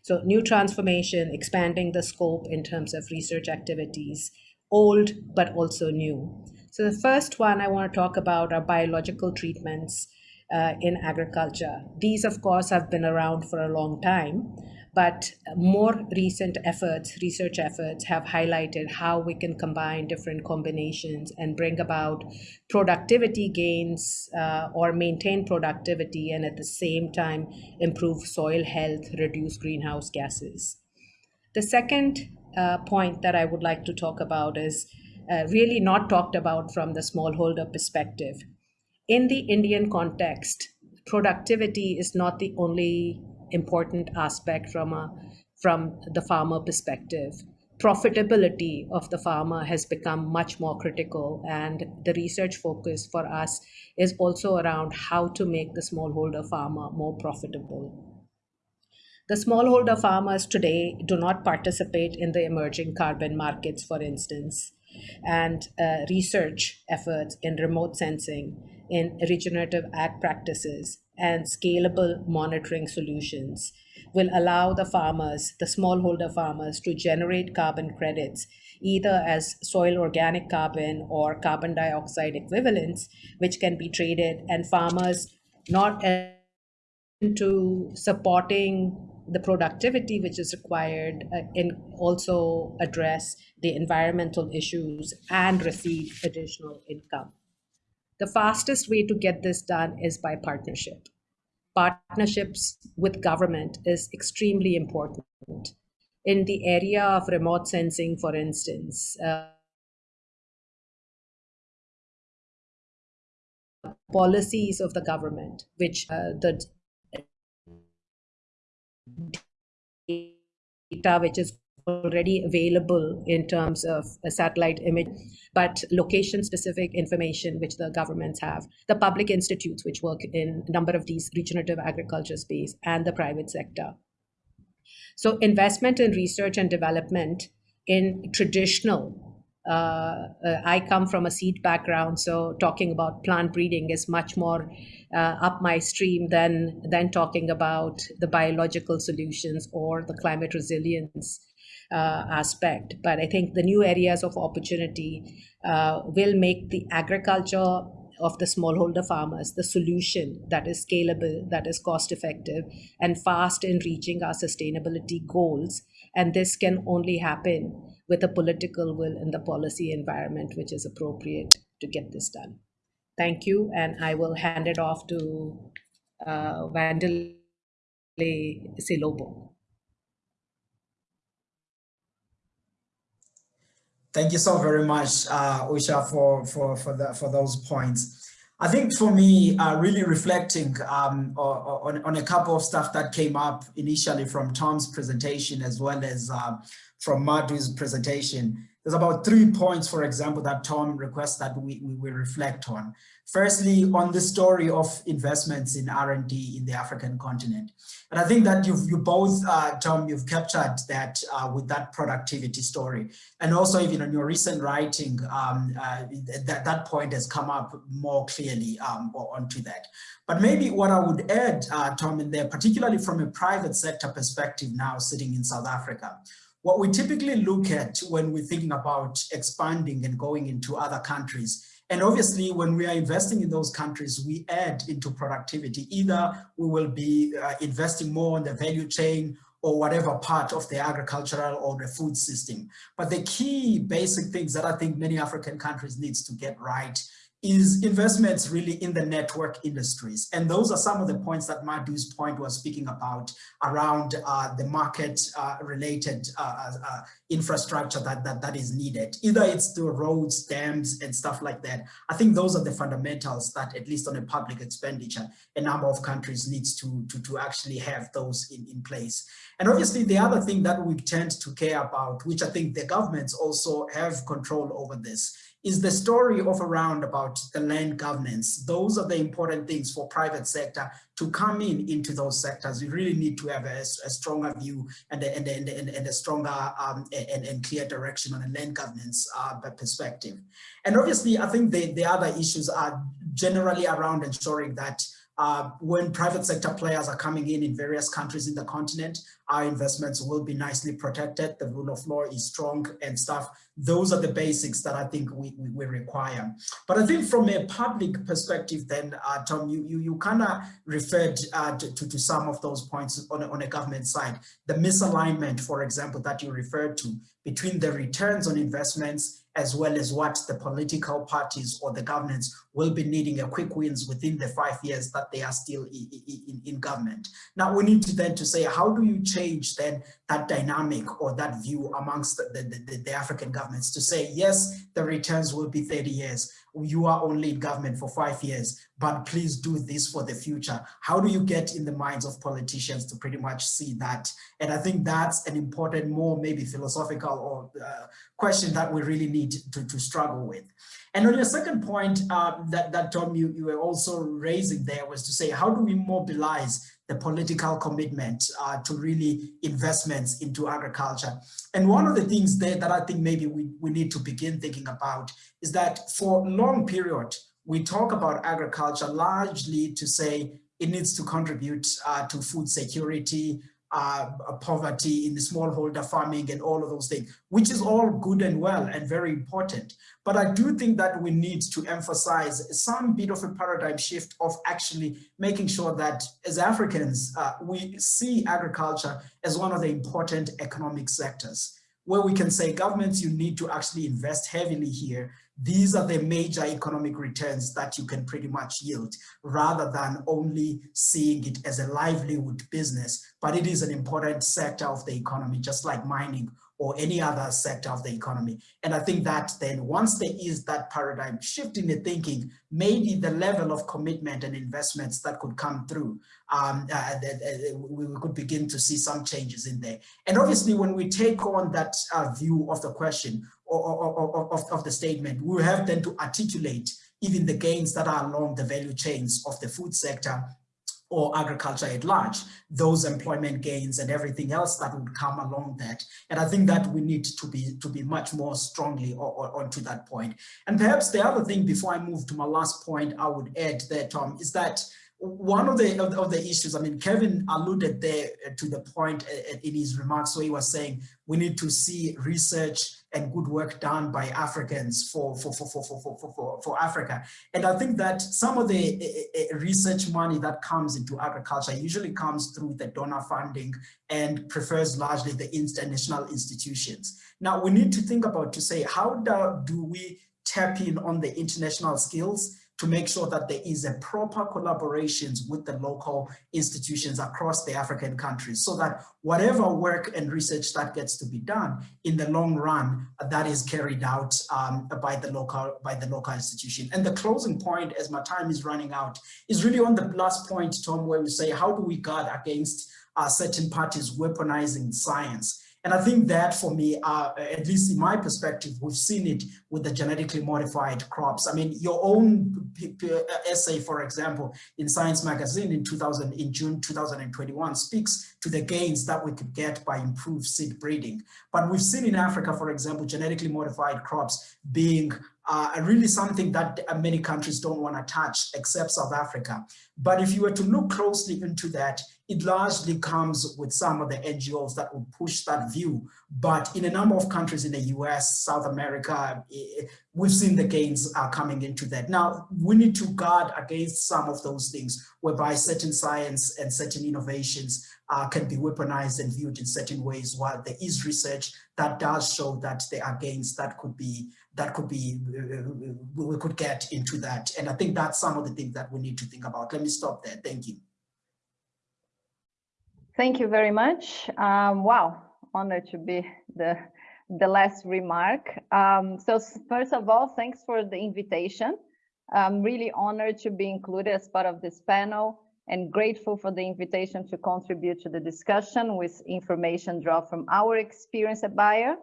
So new transformation, expanding the scope in terms of research activities, old but also new. So the first one I want to talk about are biological treatments uh, in agriculture. These, of course, have been around for a long time, but more recent efforts, research efforts, have highlighted how we can combine different combinations and bring about productivity gains uh, or maintain productivity and at the same time improve soil health, reduce greenhouse gases. The second uh, point that I would like to talk about is uh, really not talked about from the smallholder perspective. In the Indian context, productivity is not the only important aspect from a from the farmer perspective. Profitability of the farmer has become much more critical and the research focus for us is also around how to make the smallholder farmer more profitable. The smallholder farmers today do not participate in the emerging carbon markets for instance and uh, research efforts in remote sensing in regenerative ag practices and scalable monitoring solutions will allow the farmers, the smallholder farmers, to generate carbon credits either as soil organic carbon or carbon dioxide equivalents, which can be traded, and farmers not into supporting the productivity which is required uh, and also address the environmental issues and receive additional income. The fastest way to get this done is by partnership partnerships with government is extremely important. In the area of remote sensing, for instance, uh, policies of the government, which uh, the data which is already available in terms of a satellite image, but location specific information which the governments have, the public institutes which work in a number of these regenerative agriculture space and the private sector. So investment in research and development in traditional uh, uh, I come from a seed background, so talking about plant breeding is much more uh, up my stream than than talking about the biological solutions or the climate resilience uh, aspect. But I think the new areas of opportunity uh, will make the agriculture of the smallholder farmers the solution that is scalable, that is cost effective, and fast in reaching our sustainability goals. And this can only happen with a political will and the policy environment which is appropriate to get this done. Thank you, and I will hand it off to uh, Wandile Sihlobo. Thank you so very much, uh, Usha, for, for, for, the, for those points. I think for me, uh, really reflecting um, on, on a couple of stuff that came up initially from Tom's presentation as well as uh, from Madhu's presentation. There's about three points, for example, that Tom requests that we, we, we reflect on. Firstly, on the story of investments in R&D in the African continent. And I think that you've, you both, uh, Tom, you've captured that uh, with that productivity story. And also even on your recent writing, um, uh, that, that point has come up more clearly um, onto that. But maybe what I would add, uh, Tom, in there, particularly from a private sector perspective now sitting in South Africa, what we typically look at when we're thinking about expanding and going into other countries, and obviously when we are investing in those countries, we add into productivity. Either we will be uh, investing more on the value chain or whatever part of the agricultural or the food system. But the key basic things that I think many African countries needs to get right is investments really in the network industries. And those are some of the points that Madhu's point was speaking about around uh, the market uh, related uh, uh, infrastructure that, that, that is needed. Either it's the roads, dams and stuff like that. I think those are the fundamentals that at least on a public expenditure, a number of countries needs to, to, to actually have those in, in place. And obviously the other thing that we tend to care about, which I think the governments also have control over this, is the story of around about the land governance. Those are the important things for private sector to come in into those sectors. You really need to have a, a stronger view and a, and, a, and, a, and a stronger um, and, and clear direction on a land governance uh, perspective. And obviously, I think the, the other issues are generally around ensuring that uh, when private sector players are coming in in various countries in the continent, our investments will be nicely protected. The rule of law is strong and stuff. Those are the basics that I think we, we, we require. But I think from a public perspective, then, uh, Tom, you, you, you kind of referred uh, to, to, to, some of those points on on a government side. The misalignment, for example, that you referred to between the returns on investments as well as what the political parties or the governments will be needing a quick wins within the five years that they are still in, in, in government. Now we need to then to say, how do you change then that dynamic or that view amongst the, the, the, African governments to say, yes, the returns will be 30 years, you are only in government for five years, but please do this for the future. How do you get in the minds of politicians to pretty much see that? And I think that's an important, more maybe philosophical or uh, question that we really need to, to struggle with. And on your second point uh, that, that Tom, you, you were also raising there was to say, how do we mobilize the political commitment uh, to really investments into agriculture. And one of the things there that I think maybe we, we need to begin thinking about is that for long period, we talk about agriculture largely to say it needs to contribute uh, to food security, uh, poverty in the smallholder farming and all of those things, which is all good and well and very important. But I do think that we need to emphasize some bit of a paradigm shift of actually making sure that as Africans, uh, we see agriculture as one of the important economic sectors where we can say governments, you need to actually invest heavily here these are the major economic returns that you can pretty much yield rather than only seeing it as a livelihood business, but it is an important sector of the economy, just like mining or any other sector of the economy. And I think that then once there is that paradigm shift in the thinking, maybe the level of commitment and investments that could come through, um, uh, we could begin to see some changes in there. And obviously when we take on that uh, view of the question, of, of the statement, we have then to articulate even the gains that are along the value chains of the food sector or agriculture at large, those employment gains and everything else that would come along that. And I think that we need to be to be much more strongly onto that point. And perhaps the other thing before I move to my last point, I would add there, Tom, um, is that one of the, of the, issues, I mean, Kevin alluded there uh, to the point uh, uh, in his remarks where he was saying we need to see research and good work done by Africans for, for, for, for, for, for, for, for Africa. And I think that some of the research money that comes into agriculture usually comes through the donor funding and prefers largely the international institutions. Now we need to think about to say, how do, do we tap in on the international skills to make sure that there is a proper collaborations with the local institutions across the African countries so that whatever work and research that gets to be done in the long run, that is carried out um, by the local by the local institution. And the closing point, as my time is running out, is really on the last point, Tom, where we say, how do we guard against uh, certain parties weaponizing science? And I think that for me, uh, at least in my perspective, we've seen it with the genetically modified crops. I mean, your own essay, for example, in Science Magazine in 2000, in June 2021 speaks to the gains that we could get by improved seed breeding. But we've seen in Africa, for example, genetically modified crops being uh, really something that many countries don't want to touch except South Africa. But if you were to look closely into that, it largely comes with some of the NGOs that will push that view. But in a number of countries in the US, South America, eh, we've seen the gains are coming into that. Now, we need to guard against some of those things whereby certain science and certain innovations uh, can be weaponized and viewed in certain ways while there is research that does show that there are gains that could be that could be uh, we could get into that and i think that's some of the things that we need to think about let me stop there thank you Thank you very much. Um, wow, honored to be the the last remark. Um, so first of all, thanks for the invitation. I'm really honored to be included as part of this panel and grateful for the invitation to contribute to the discussion with information drawn from our experience at Bayer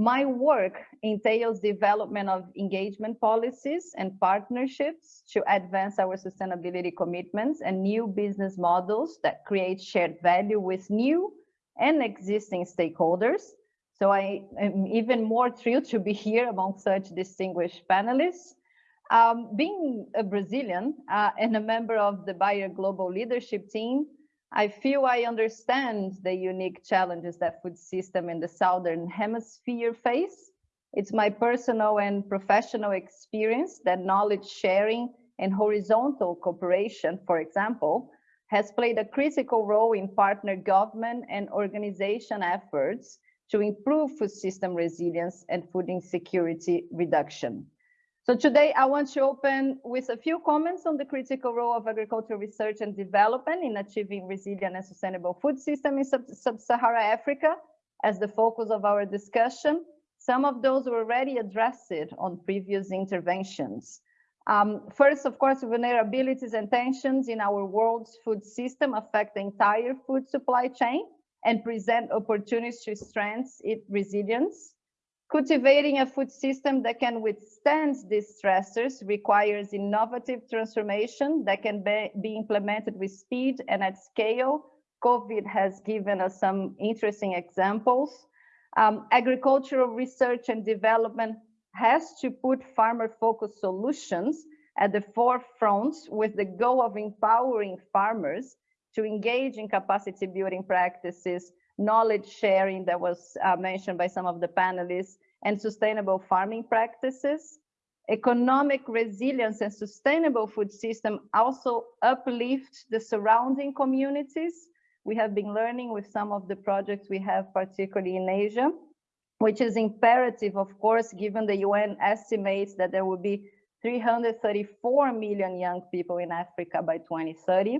my work entails development of engagement policies and partnerships to advance our sustainability commitments and new business models that create shared value with new and existing stakeholders. So I am even more thrilled to be here among such distinguished panelists. Um, being a Brazilian uh, and a member of the Bayer Global Leadership Team, I feel I understand the unique challenges that food system in the Southern Hemisphere face. It's my personal and professional experience that knowledge sharing and horizontal cooperation, for example, has played a critical role in partner government and organization efforts to improve food system resilience and food insecurity reduction. So today I want to open with a few comments on the critical role of agricultural research and development in achieving resilient and sustainable food system in sub-Saharan Africa as the focus of our discussion. Some of those were already addressed on previous interventions. Um, first, of course, vulnerabilities and tensions in our world's food system affect the entire food supply chain and present opportunities to strengthen its resilience. Cultivating a food system that can withstand these stressors requires innovative transformation that can be, implemented with speed and at scale. COVID has given us some interesting examples. Um, agricultural research and development has to put farmer-focused solutions at the forefront with the goal of empowering farmers to engage in capacity building practices, knowledge sharing that was uh, mentioned by some of the panelists, and sustainable farming practices. Economic resilience and sustainable food system also uplift the surrounding communities. We have been learning with some of the projects we have, particularly in Asia, which is imperative, of course, given the UN estimates that there will be 334 million young people in Africa by 2030.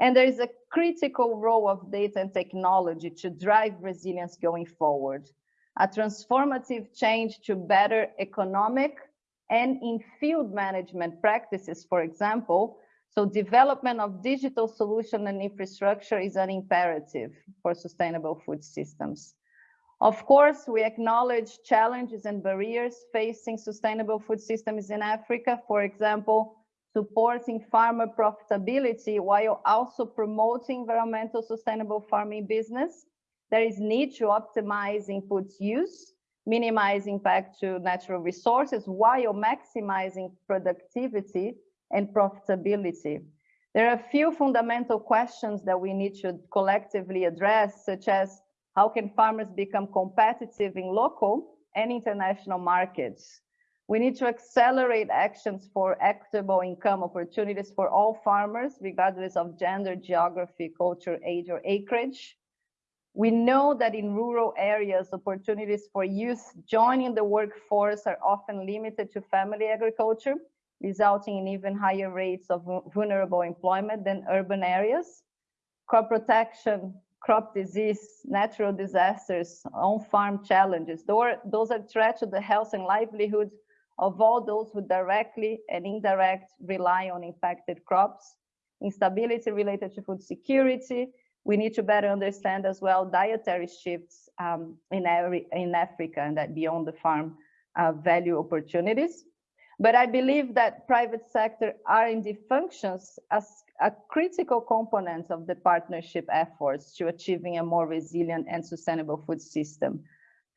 And there is a critical role of data and technology to drive resilience going forward. A transformative change to better economic and in-field management practices, for example. So development of digital solution and infrastructure is an imperative for sustainable food systems. Of course, we acknowledge challenges and barriers facing sustainable food systems in Africa. For example, supporting farmer profitability while also promoting environmental sustainable farming business. There is need to optimize inputs use, minimize impact to natural resources while maximizing productivity and profitability. There are a few fundamental questions that we need to collectively address, such as how can farmers become competitive in local and international markets? We need to accelerate actions for equitable income opportunities for all farmers, regardless of gender, geography, culture, age, or acreage. We know that in rural areas, opportunities for youth joining the workforce are often limited to family agriculture, resulting in even higher rates of vulnerable employment than urban areas. Crop protection, crop disease, natural disasters, on-farm challenges, those are threats to the health and livelihood of all those who directly and indirect rely on impacted crops, instability related to food security. We need to better understand as well dietary shifts um, in, every, in Africa and that beyond the farm uh, value opportunities. But I believe that private sector R&D functions as a critical component of the partnership efforts to achieving a more resilient and sustainable food system.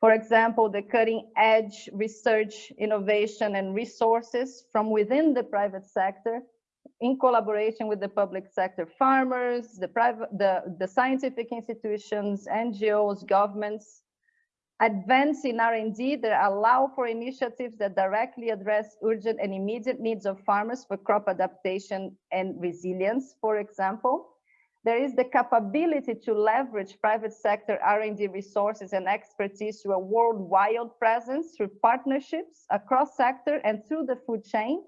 For example, the cutting edge research, innovation, and resources from within the private sector in collaboration with the public sector farmers, the, private, the, the scientific institutions, NGOs, governments, advance in R&D that allow for initiatives that directly address urgent and immediate needs of farmers for crop adaptation and resilience, for example there is the capability to leverage private sector R&D resources and expertise to a worldwide presence through partnerships across sector and through the food chain.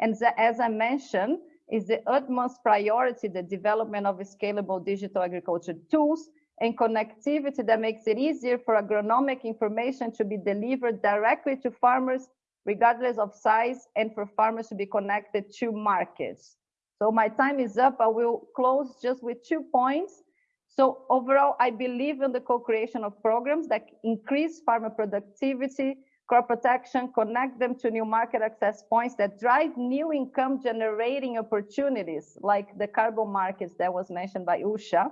And as I mentioned, is the utmost priority the development of scalable digital agriculture tools and connectivity that makes it easier for agronomic information to be delivered directly to farmers regardless of size and for farmers to be connected to markets. So my time is up. I will close just with two points. So overall, I believe in the co-creation of programs that increase farmer productivity, crop protection, connect them to new market access points that drive new income generating opportunities like the carbon markets that was mentioned by Usha.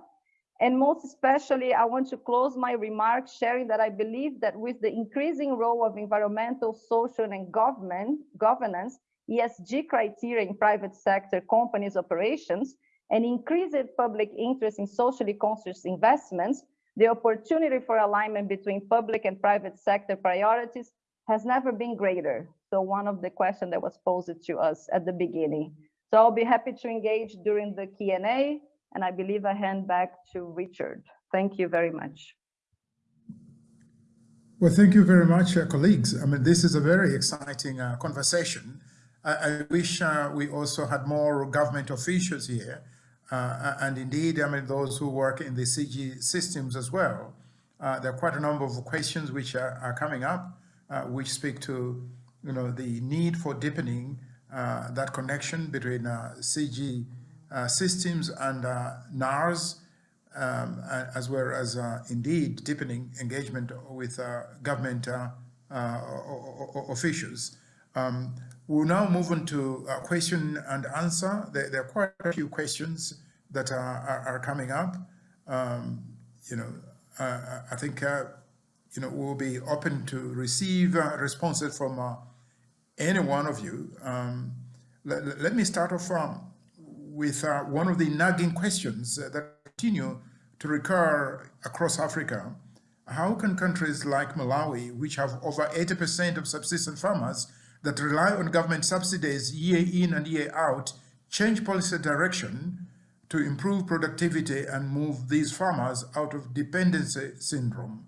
And most especially, I want to close my remarks sharing that I believe that with the increasing role of environmental, social, and government governance, ESG criteria in private sector companies' operations, and increased public interest in socially conscious investments, the opportunity for alignment between public and private sector priorities has never been greater. So one of the questions that was posed to us at the beginning. So I'll be happy to engage during the Q&A, and I believe I hand back to Richard. Thank you very much. Well, thank you very much, uh, colleagues. I mean, this is a very exciting uh, conversation. I, I wish uh, we also had more government officials here. Uh, and indeed, I mean, those who work in the CG systems as well. Uh, there are quite a number of questions which are, are coming up, uh, which speak to, you know, the need for deepening that connection between CG systems and NARS, um, as well as uh, indeed deepening engagement with uh, government uh, officials. Um, we'll now move on to question and answer. There, there, are quite a few questions that are, are, are coming up. Um, you know, I think you know we'll be open to receive responses from any one of you. Um, let, let, me start off um, with uh, one of the nagging questions that continue to recur across Africa, how can countries like Malawi, which have over 80% of subsistence farmers that rely on government subsidies year in and year out, change policy direction to improve productivity and move these farmers out of dependency syndrome?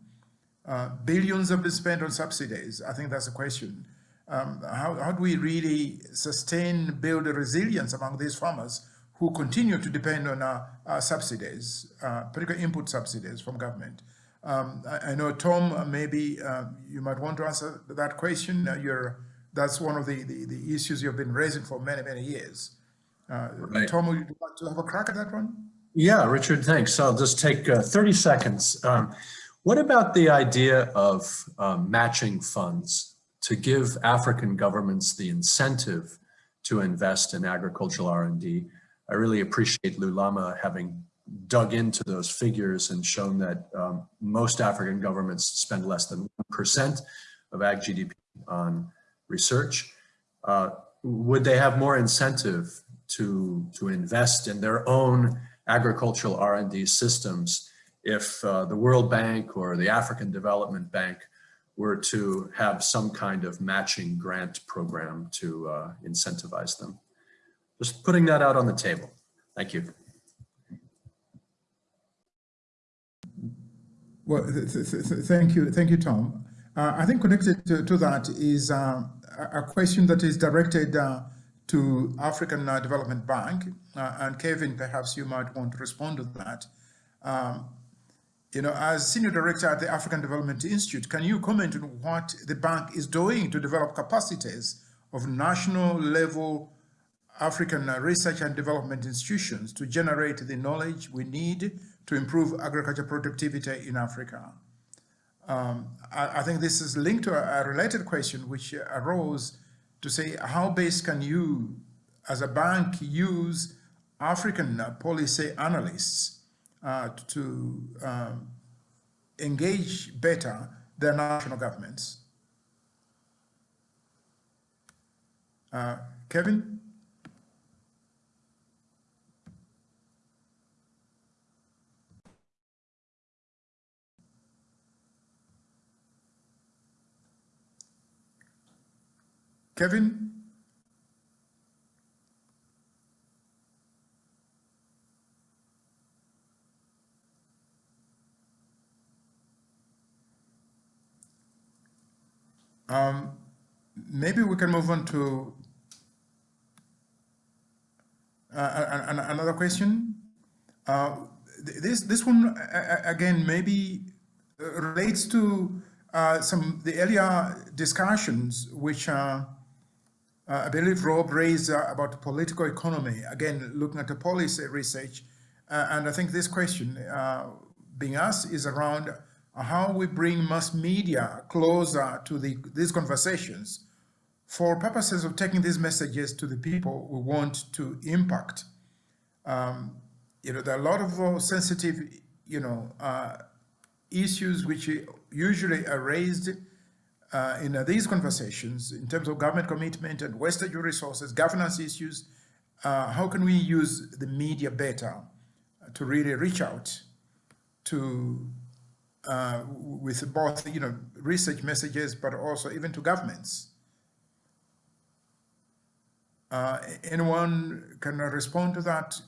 Uh, billions have been spent on subsidies. I think that's a question. Um, how, how do we really sustain, build a resilience among these farmers who continue to depend on uh, uh, subsidies, uh, particularly input subsidies from government. Um, I, I, know, Tom, uh, maybe uh, you might want to answer that question. Uh, you're, that's one of the, the, the, issues you've been raising for many, many years. Right. Tom, would you like to have a crack at that one? Yeah, Richard, thanks. I'll just take 30 seconds. Um, what about the idea of um, matching funds to give African governments the incentive to invest in agricultural R&D I really appreciate Lulama having dug into those figures and shown that um, most African governments spend less than 1% of ag GDP on research. Uh, would they have more incentive to, to invest in their own agricultural R&D systems if uh, the World Bank or the African Development Bank were to have some kind of matching grant program to uh, incentivize them? Just putting that out on the table. Thank you. Well, th th th thank you, thank you, Tom. Uh, I think connected to, to that is uh, a question that is directed uh, to African uh, Development Bank, uh, and Kevin, perhaps you might want to respond to that. Um, you know, as senior director at the African Development Institute, can you comment on what the bank is doing to develop capacities of national level African research and development institutions to generate the knowledge we need to improve agriculture productivity in Africa. Um, I, I, think this is linked to a, a, related question which arose to say how best can you as a bank use African policy analysts uh, to um, engage better their national governments. Uh, Kevin? Kevin? Um, maybe we can move on to uh, another question. Uh, this this one again maybe relates to uh, some the earlier discussions which are uh, I believe Rob raised uh, about political economy, again, looking at the policy research. Uh, and I think this question uh, being asked is around how we bring mass media closer to the, these conversations for purposes of taking these messages to the people we want to impact. Um, you know, there are a lot of uh, sensitive, you know, uh, issues which usually are raised uh, in uh, these conversations in terms of government commitment and wastage of resources, governance issues, uh, how can we use the media better to really reach out to uh, with both you know research messages but also even to governments? Uh, anyone can respond to that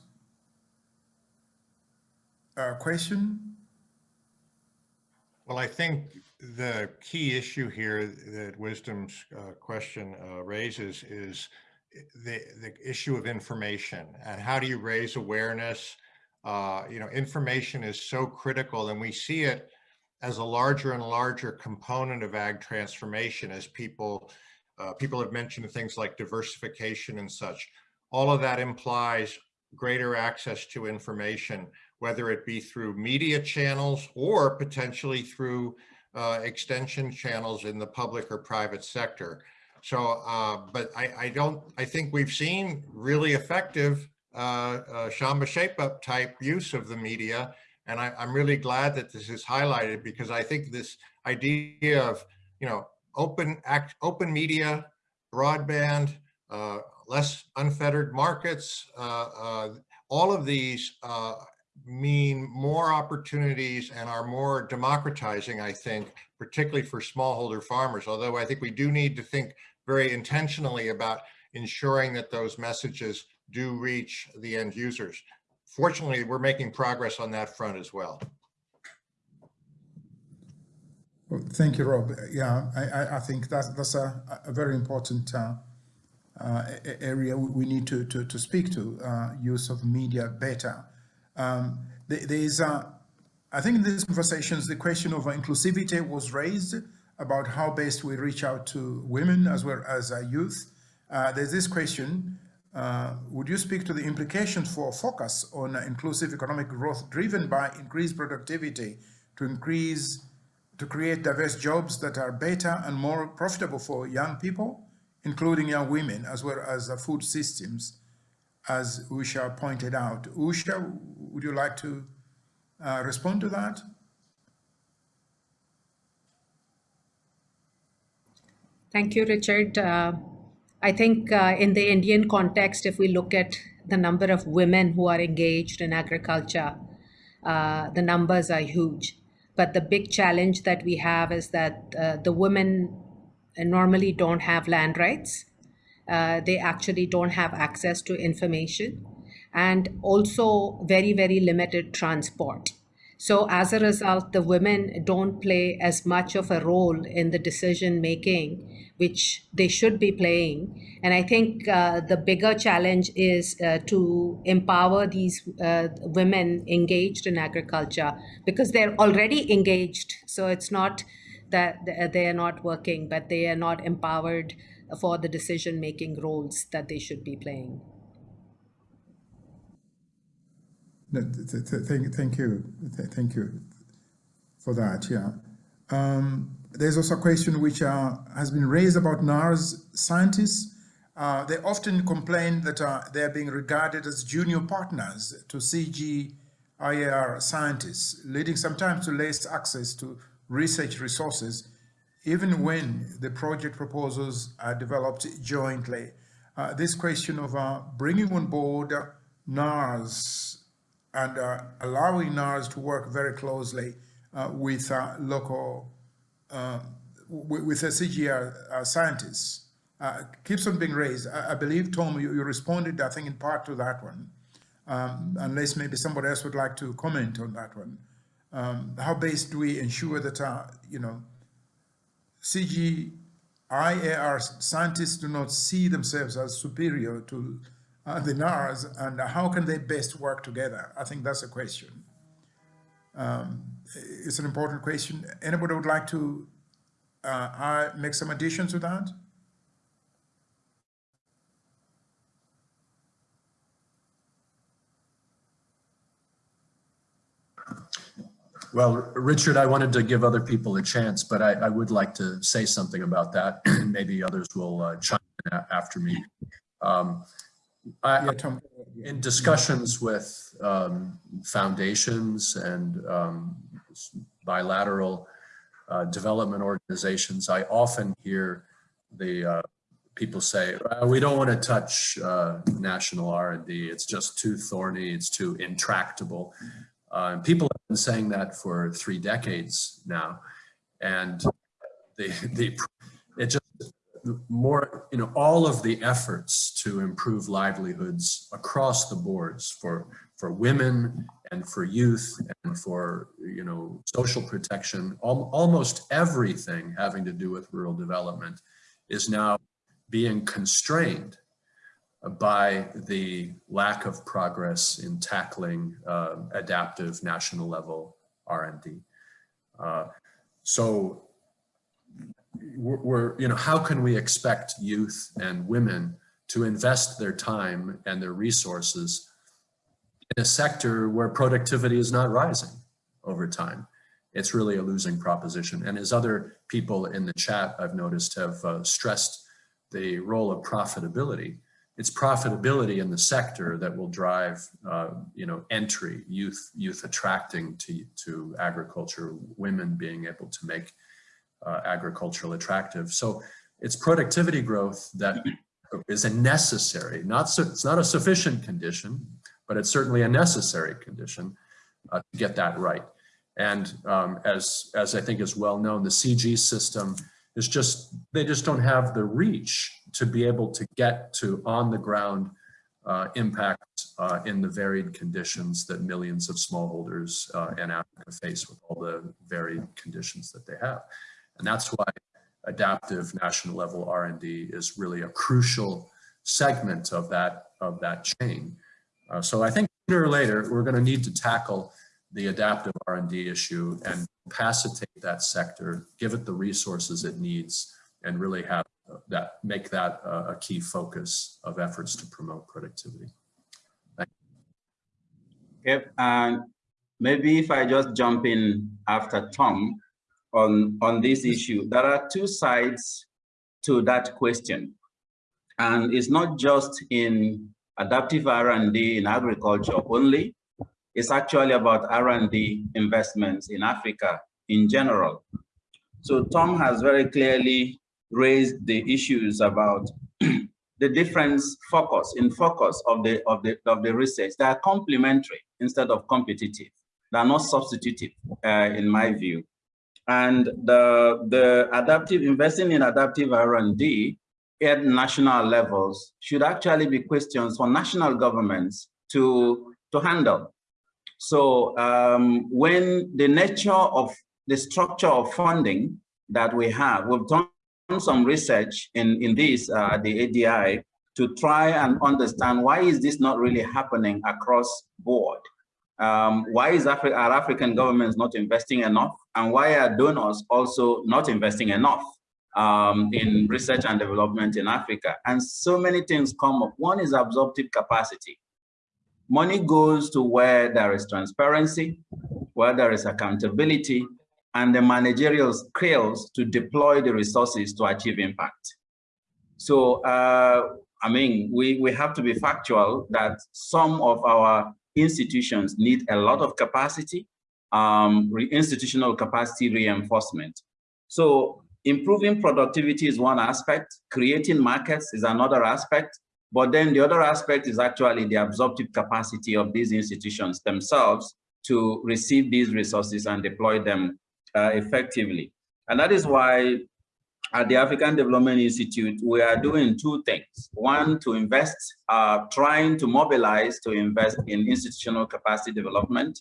uh, question? Well, I think the key issue here that Wisdom's uh, question uh, raises is the, the issue of information and how do you raise awareness? Uh, You know, information is so critical and we see it as a larger and larger component of ag transformation as people, uh, people have mentioned things like diversification and such. All of that implies greater access to information, whether it be through media channels or potentially through uh, extension channels in the public or private sector. So, uh, but I, I don't, I think we've seen really effective uh, uh, Shamba Shape Up type use of the media. And I, I'm really glad that this is highlighted because I think this idea of, you know, open act, open media, broadband, uh, less unfettered markets, uh, uh, all of these uh, mean more opportunities and are more democratizing, I think, particularly for smallholder farmers. Although I think we do need to think very intentionally about ensuring that those messages do reach the end users. Fortunately, we're making progress on that front as well. Well, thank you, Rob. Yeah, I, I, think that's, that's a, a very important uh, uh, area we need to, to, to speak to, uh, use of media better. Um, there is, uh, I think in these conversations, the question of inclusivity was raised about how best we reach out to women as well as youth. Uh, there's this question, uh, would you speak to the implications for a focus on inclusive economic growth driven by increased productivity to increase, to create diverse jobs that are better and more profitable for young people, including young women, as well as uh, food systems, as Usha pointed out. Usha, would you like to uh, respond to that? Thank you, Richard. Uh, I think uh, in the Indian context, if we look at the number of women who are engaged in agriculture, uh, the numbers are huge. But the big challenge that we have is that uh, the women normally don't have land rights. Uh, they actually don't have access to information and also very, very limited transport. So as a result, the women don't play as much of a role in the decision making, which they should be playing. And I think uh, the bigger challenge is uh, to empower these uh, women engaged in agriculture because they're already engaged. So it's not that they are not working, but they are not empowered for the decision making roles that they should be playing. Thank, thank you, thank you for that. Yeah, um, there's also a question which uh, has been raised about NARS scientists. Uh, they often complain that uh, they're being regarded as junior partners to CGIAR scientists, leading sometimes to less access to research resources, even when the project proposals are developed jointly. Uh, this question of uh, bringing on board NARS and uh, allowing NARS to work very closely uh, with uh, local, uh, with, uh, scientists keeps on being raised. I, I believe, Tom, you, you, responded, I think, in part to that one, um, unless maybe somebody else would like to comment on that one. Um, how best do we ensure that, you know, CGIAR scientists do not see themselves as superior to uh, the NARS and how can they best work together? I think that's a question. Um, it's an important question. Anybody would like to uh, make some additions to that? Well, Richard, I wanted to give other people a chance, but I, I would like to say something about that. Maybe others will uh, chime in after me. Um, I, yeah, Tom. in discussions with um, foundations and um, bilateral uh, development organizations, I often hear the uh, people say, we don't want to touch uh, national R&D. It's just too thorny. It's too intractable. Uh, and people have been saying that for three decades now. And the, the, it just more, you know, all of the efforts to improve livelihoods across the boards for, for women and for youth and for, you know, social protection, al almost everything having to do with rural development is now being constrained by the lack of progress in tackling uh, adaptive national level R&D. Uh, so we're, we're, you know, how can we expect youth and women to invest their time and their resources in a sector where productivity is not rising over time? It's really a losing proposition. And as other people in the chat I've noticed have uh, stressed the role of profitability, it's profitability in the sector that will drive, uh, you know, entry, youth, youth attracting to, to agriculture, women being able to make uh, agricultural attractive. So it's productivity growth that is a necessary, not so, it's not a sufficient condition, but it's certainly a necessary condition uh, to get that right. And um, as, as I think is well known, the CG system is just, they just don't have the reach to be able to get to on the ground uh, impact uh, in the varied conditions that millions of smallholders uh, in Africa face with all the varied conditions that they have. And that's why adaptive national level R&D is really a crucial segment of that, of that chain. Uh, so I think sooner or later, we're gonna need to tackle the adaptive R&D issue and capacitate that sector, give it the resources it needs, and really have that make that a key focus of efforts to promote productivity. Yep, and maybe if I just jump in after Tom on, on this issue, there are two sides to that question. And it's not just in adaptive R&D in agriculture only, it's actually about R&D investments in Africa in general. So Tom has very clearly raised the issues about the difference focus in focus of the of the of the research. They are complementary instead of competitive. They are not substitutive, uh, in my view. And the the adaptive investing in adaptive R&D at national levels should actually be questions for national governments to to handle. So um, when the nature of the structure of funding that we have, we've done some research in, in this, uh, the ADI, to try and understand why is this not really happening across board? Um, why is Afri are African governments not investing enough? And why are donors also not investing enough um, in research and development in Africa? And so many things come up. One is absorptive capacity. Money goes to where there is transparency, where there is accountability, and the managerial skills to deploy the resources to achieve impact. So, uh, I mean, we, we have to be factual that some of our institutions need a lot of capacity, um, institutional capacity reinforcement. So improving productivity is one aspect, creating markets is another aspect, but then the other aspect is actually the absorptive capacity of these institutions themselves to receive these resources and deploy them uh, effectively. And that is why at the African Development Institute, we are doing two things. One, to invest, uh, trying to mobilize to invest in institutional capacity development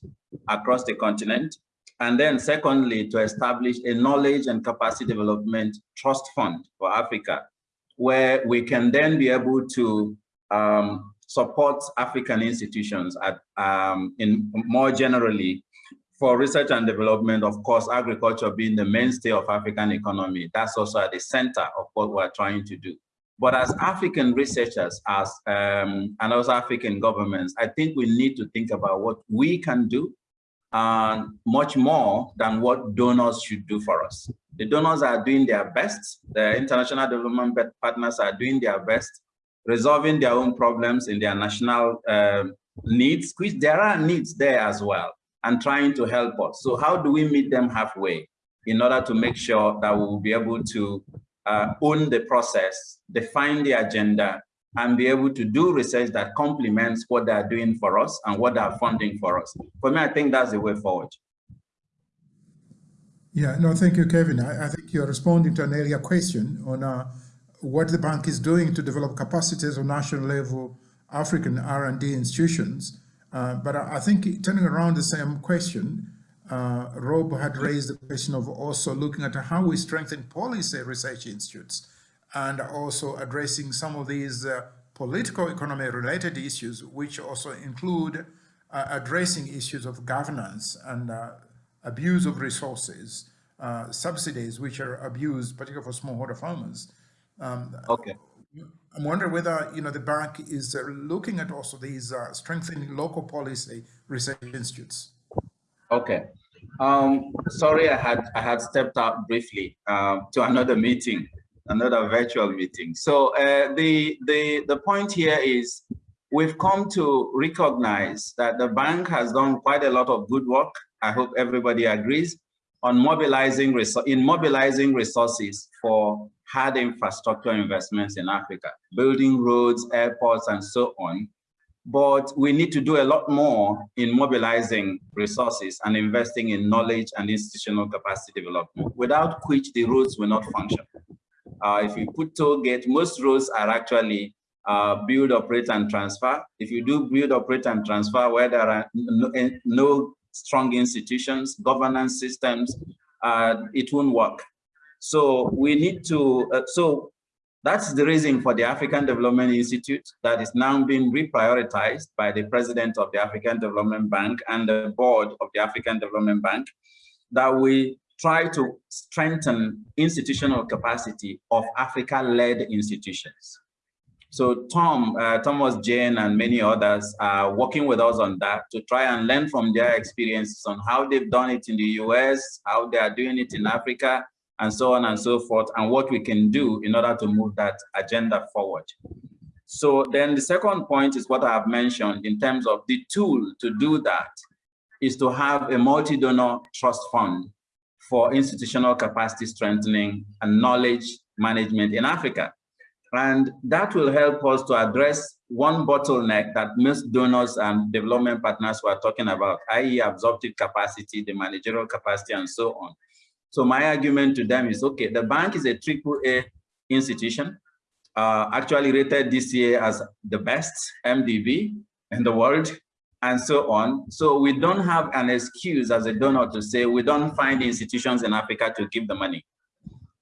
across the continent. And then secondly, to establish a knowledge and capacity development trust fund for Africa, where we can then be able to um, support African institutions at, um, in more generally for research and development, of course, agriculture being the mainstay of African economy, that's also at the center of what we're trying to do. But as African researchers, as um, and also African governments, I think we need to think about what we can do and much more than what donors should do for us. The donors are doing their best. The international development partners are doing their best, resolving their own problems in their national uh, needs, which there are needs there as well and trying to help us. So how do we meet them halfway in order to make sure that we will be able to uh, own the process, define the agenda, and be able to do research that complements what they're doing for us and what they're funding for us. For me, I think that's the way forward. Yeah, no, thank you, Kevin. I, I think you're responding to an earlier question on uh, what the bank is doing to develop capacities of national level African R&D institutions uh, but I, I, think turning around the same question, uh, Rob had raised the question of also looking at how we strengthen policy research institutes and also addressing some of these uh, political economy related issues, which also include uh, addressing issues of governance and uh, abuse of resources, uh, subsidies which are abused, particularly for smallholder farmers. Um, Okay. I'm wondering whether you know the bank is uh, looking at also these uh, strengthening local policy research institutes. Okay. Um, sorry, I had I had stepped out briefly uh, to another meeting, another virtual meeting. So uh, the the the point here is we've come to recognize that the bank has done quite a lot of good work. I hope everybody agrees on mobilizing in mobilizing resources for hard infrastructure investments in Africa, building roads, airports, and so on. But we need to do a lot more in mobilizing resources and investing in knowledge and institutional capacity development, without which the roads will not function. Uh, if you put toll gate, most roads are actually uh, build, operate, and transfer. If you do build, operate, and transfer where there are no, no strong institutions, governance systems, uh, it won't work. So we need to, uh, so that's the reason for the African Development Institute that is now being reprioritized by the president of the African Development Bank and the board of the African Development Bank, that we try to strengthen institutional capacity of Africa-led institutions. So Tom, uh, Thomas Jayne and many others are working with us on that to try and learn from their experiences on how they've done it in the US, how they are doing it in Africa, and so on and so forth, and what we can do in order to move that agenda forward. So then the second point is what I have mentioned in terms of the tool to do that is to have a multi-donor trust fund for institutional capacity strengthening and knowledge management in Africa. And that will help us to address one bottleneck that most donors and development partners were talking about, i.e. absorptive capacity, the managerial capacity, and so on. So my argument to them is, okay, the bank is a triple A institution, uh, actually rated this year as the best MDB in the world, and so on. So we don't have an excuse as a donor to say we don't find institutions in Africa to give the money.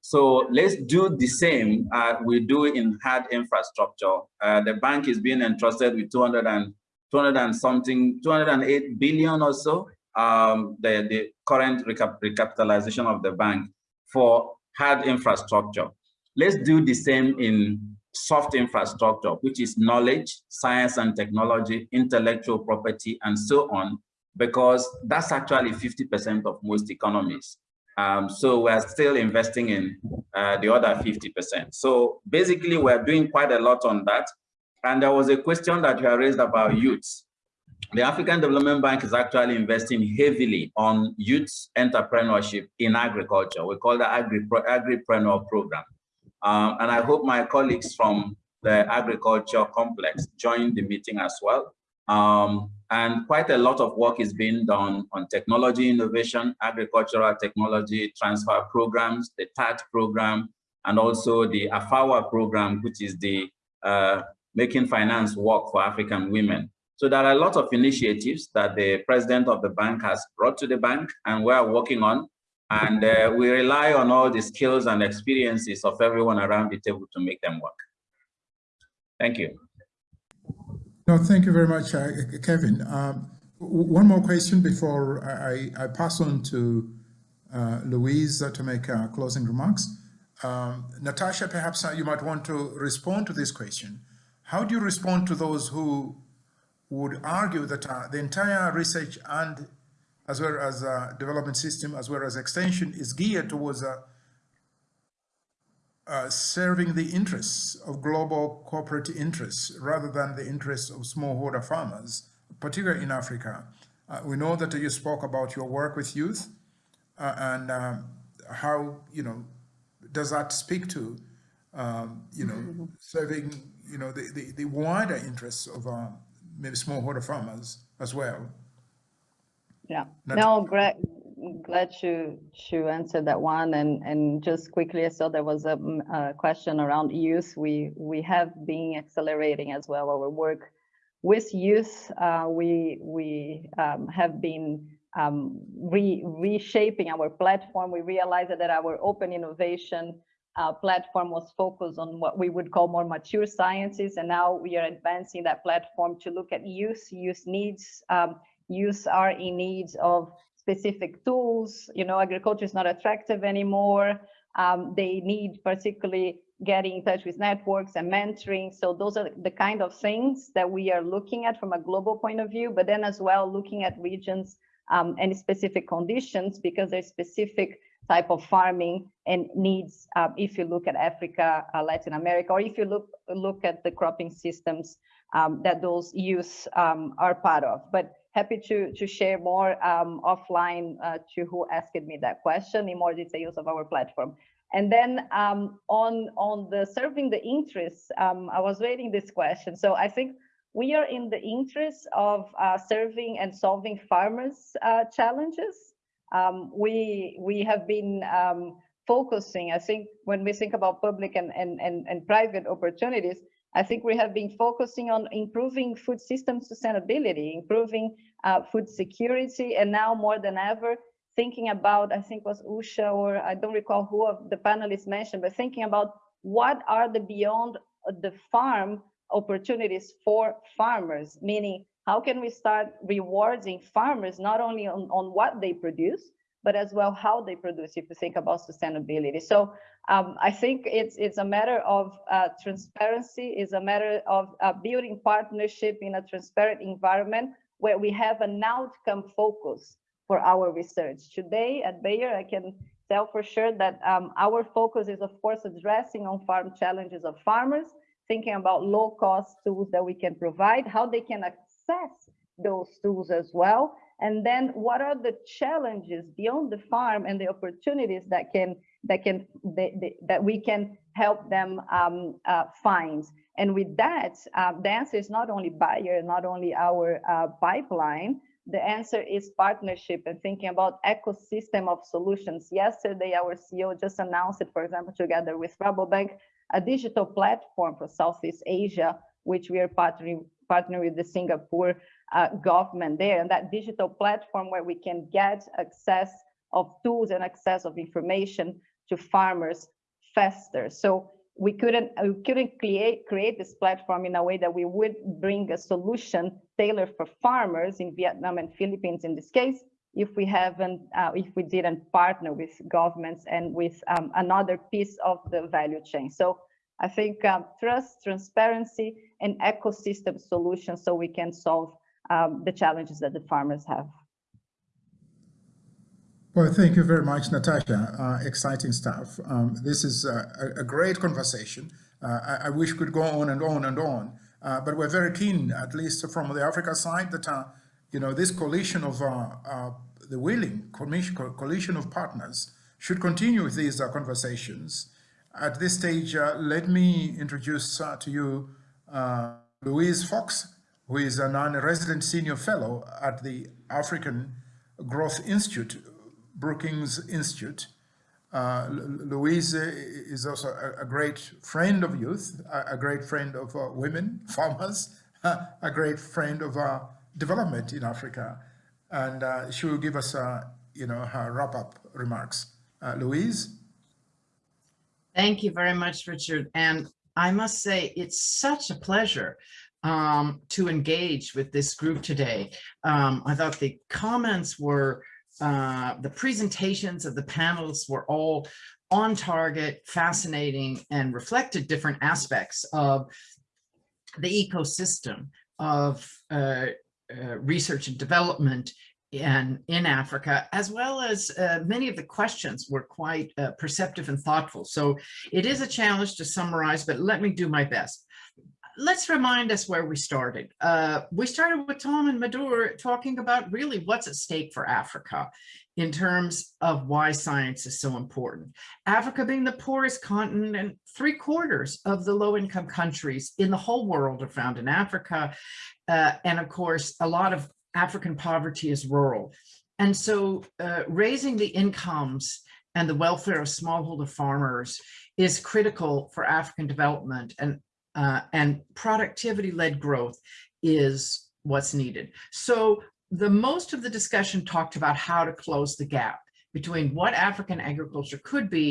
So let's do the same uh, we do in hard infrastructure. Uh, the bank is being entrusted with 200 and 200 and something, 208 billion or so um, the, the current recap recapitalization of the bank for hard infrastructure. Let's do the same in soft infrastructure, which is knowledge, science and technology, intellectual property, and so on, because that's actually 50% of most economies. Um, so we're still investing in uh, the other 50%. So basically, we're doing quite a lot on that. And there was a question that you raised about youths the African Development Bank is actually investing heavily on youth entrepreneurship in agriculture. We call the Agri Agripreneur Program. Um, and I hope my colleagues from the agriculture complex join the meeting as well. Um, and quite a lot of work is being done on technology innovation, agricultural technology transfer programs, the TAT program, and also the AFAWA program, which is the uh, Making Finance Work for African Women. So there are a lot of initiatives that the president of the bank has brought to the bank and we are working on. And uh, we rely on all the skills and experiences of everyone around the table to make them work. Thank you. No, thank you very much, uh, Kevin. Um, one more question before I, I pass on to uh, Louise to make uh, closing remarks. Um, Natasha, perhaps uh, you might want to respond to this question. How do you respond to those who would argue that uh, the entire research and as well as uh, development system, as well as extension is geared towards uh, uh, serving the interests of global corporate interests rather than the interests of smallholder farmers, particularly in Africa. Uh, we know that you spoke about your work with youth uh, and um, how, you know, does that speak to, um, you know, mm -hmm. serving, you know, the, the, the wider interests of um, maybe smallholder farmers as well. Yeah, no, great. Glad to to answer that one and and just quickly I saw there was a, a question around youth. We we have been accelerating as well our work with youth. Uh, we we um, have been um, re reshaping our platform. We realized that our open innovation uh, platform was focused on what we would call more mature sciences. And now we are advancing that platform to look at use, use needs, um, use are in needs of specific tools. You know, agriculture is not attractive anymore. Um, they need particularly getting in touch with networks and mentoring. So those are the kind of things that we are looking at from a global point of view, but then as well looking at regions um, and specific conditions because there's specific type of farming and needs uh, if you look at Africa, uh, Latin America, or if you look look at the cropping systems um, that those youth um, are part of. But happy to to share more um, offline uh, to who asked me that question in more details of our platform. And then um, on on the serving the interests, um, I was waiting this question. So I think we are in the interest of uh, serving and solving farmers' uh, challenges. Um, we we have been um, focusing. I think when we think about public and, and and and private opportunities, I think we have been focusing on improving food system sustainability, improving uh, food security, and now more than ever, thinking about, I think was Usha or I don't recall who of the panelists mentioned, but thinking about what are the beyond the farm opportunities for farmers, meaning how can we start rewarding farmers not only on, on what they produce, but as well how they produce if you think about sustainability. So um, I think it's it's a matter of uh, transparency, is a matter of uh, building partnership in a transparent environment where we have an outcome focus for our research. Today at Bayer, I can tell for sure that um, our focus is of course addressing on-farm challenges of farmers, thinking about low cost tools that we can provide, how they can access those tools as well. And then what are the challenges beyond the farm and the opportunities that can that can that we can help them um, uh, find. And with that, uh, the answer is not only Bayer, not only our uh, pipeline. The answer is partnership and thinking about ecosystem of solutions. Yesterday, our CEO just announced it, for example, together with Rabobank, a digital platform for Southeast Asia, which we are partnering partner with the Singapore uh, government there. And that digital platform where we can get access of tools and access of information to farmers faster. So we couldn't we couldn't create create this platform in a way that we would bring a solution tailored for farmers in Vietnam and Philippines in this case if we haven't uh, if we didn't partner with governments and with um, another piece of the value chain. So I think um, trust, transparency, and ecosystem solutions so we can solve um, the challenges that the farmers have. Well, thank you very much, Natasha. Uh, exciting stuff. Um, this is a, a, great conversation. Uh, I, I, wish we could go on and on and on, uh, but we're very keen, at least from the Africa side, that uh, you know this coalition of uh, uh, the willing coalition of partners should continue with these conversations. At this stage, let me introduce to you Louise Fox, who is a non-resident senior fellow at the African Growth Institute Brookings Institute. Uh, Louise is also a, a, great friend of youth, a, a great friend of uh, women, farmers, a great friend of uh, development in Africa. And uh, she will give us, uh, you know, her wrap-up remarks. Uh, Louise? Thank you very much, Richard. And I must say, it's such a pleasure um, to engage with this group today. Um, I thought the comments were uh, the presentations of the panels were all on target, fascinating, and reflected different aspects of the ecosystem of uh, uh, research and development in, in Africa, as well as uh, many of the questions were quite uh, perceptive and thoughtful. So it is a challenge to summarize, but let me do my best let's remind us where we started. Uh, we started with Tom and Madhur talking about really what's at stake for Africa in terms of why science is so important. Africa being the poorest continent and three quarters of the low income countries in the whole world are found in Africa. Uh, and of course, a lot of African poverty is rural. And so uh, raising the incomes and the welfare of smallholder farmers is critical for African development. And uh, and productivity-led growth is what's needed. So the most of the discussion talked about how to close the gap between what African agriculture could be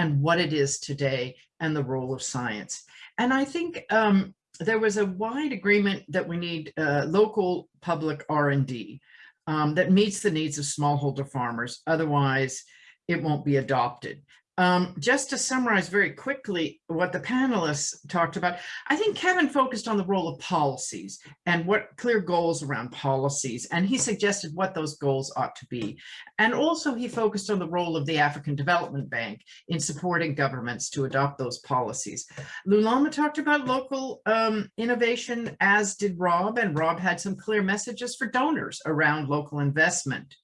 and what it is today and the role of science. And I think um, there was a wide agreement that we need uh, local public R&D um, that meets the needs of smallholder farmers. Otherwise, it won't be adopted. Um, just to summarize very quickly what the panelists talked about, I think Kevin focused on the role of policies and what clear goals around policies, and he suggested what those goals ought to be. And also he focused on the role of the African Development Bank in supporting governments to adopt those policies. Lulama talked about local um, innovation, as did Rob, and Rob had some clear messages for donors around local investment.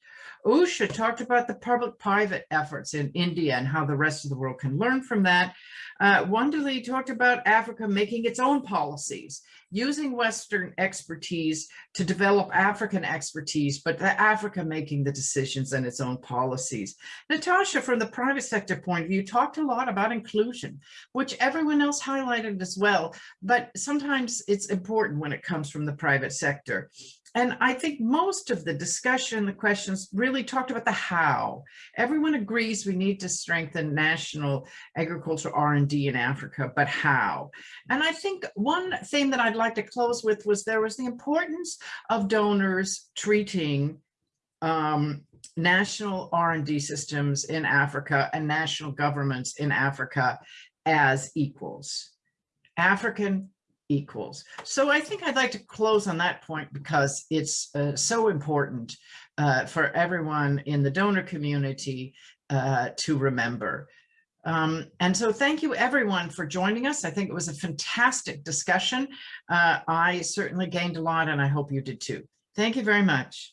Usha talked about the public-private efforts in India and how the rest of the world can learn from that. Uh, Wandile talked about Africa making its own policies, using Western expertise to develop African expertise, but Africa making the decisions and its own policies. Natasha, from the private sector point of view, talked a lot about inclusion, which everyone else highlighted as well, but sometimes it's important when it comes from the private sector and I think most of the discussion, the questions really talked about the how. Everyone agrees we need to strengthen national agricultural R&D in Africa, but how? And I think one thing that I'd like to close with was there was the importance of donors treating um, national R&D systems in Africa and national governments in Africa as equals. African equals. So I think I'd like to close on that point because it's uh, so important uh, for everyone in the donor community uh, to remember. Um, and so thank you everyone for joining us. I think it was a fantastic discussion. Uh, I certainly gained a lot and I hope you did too. Thank you very much.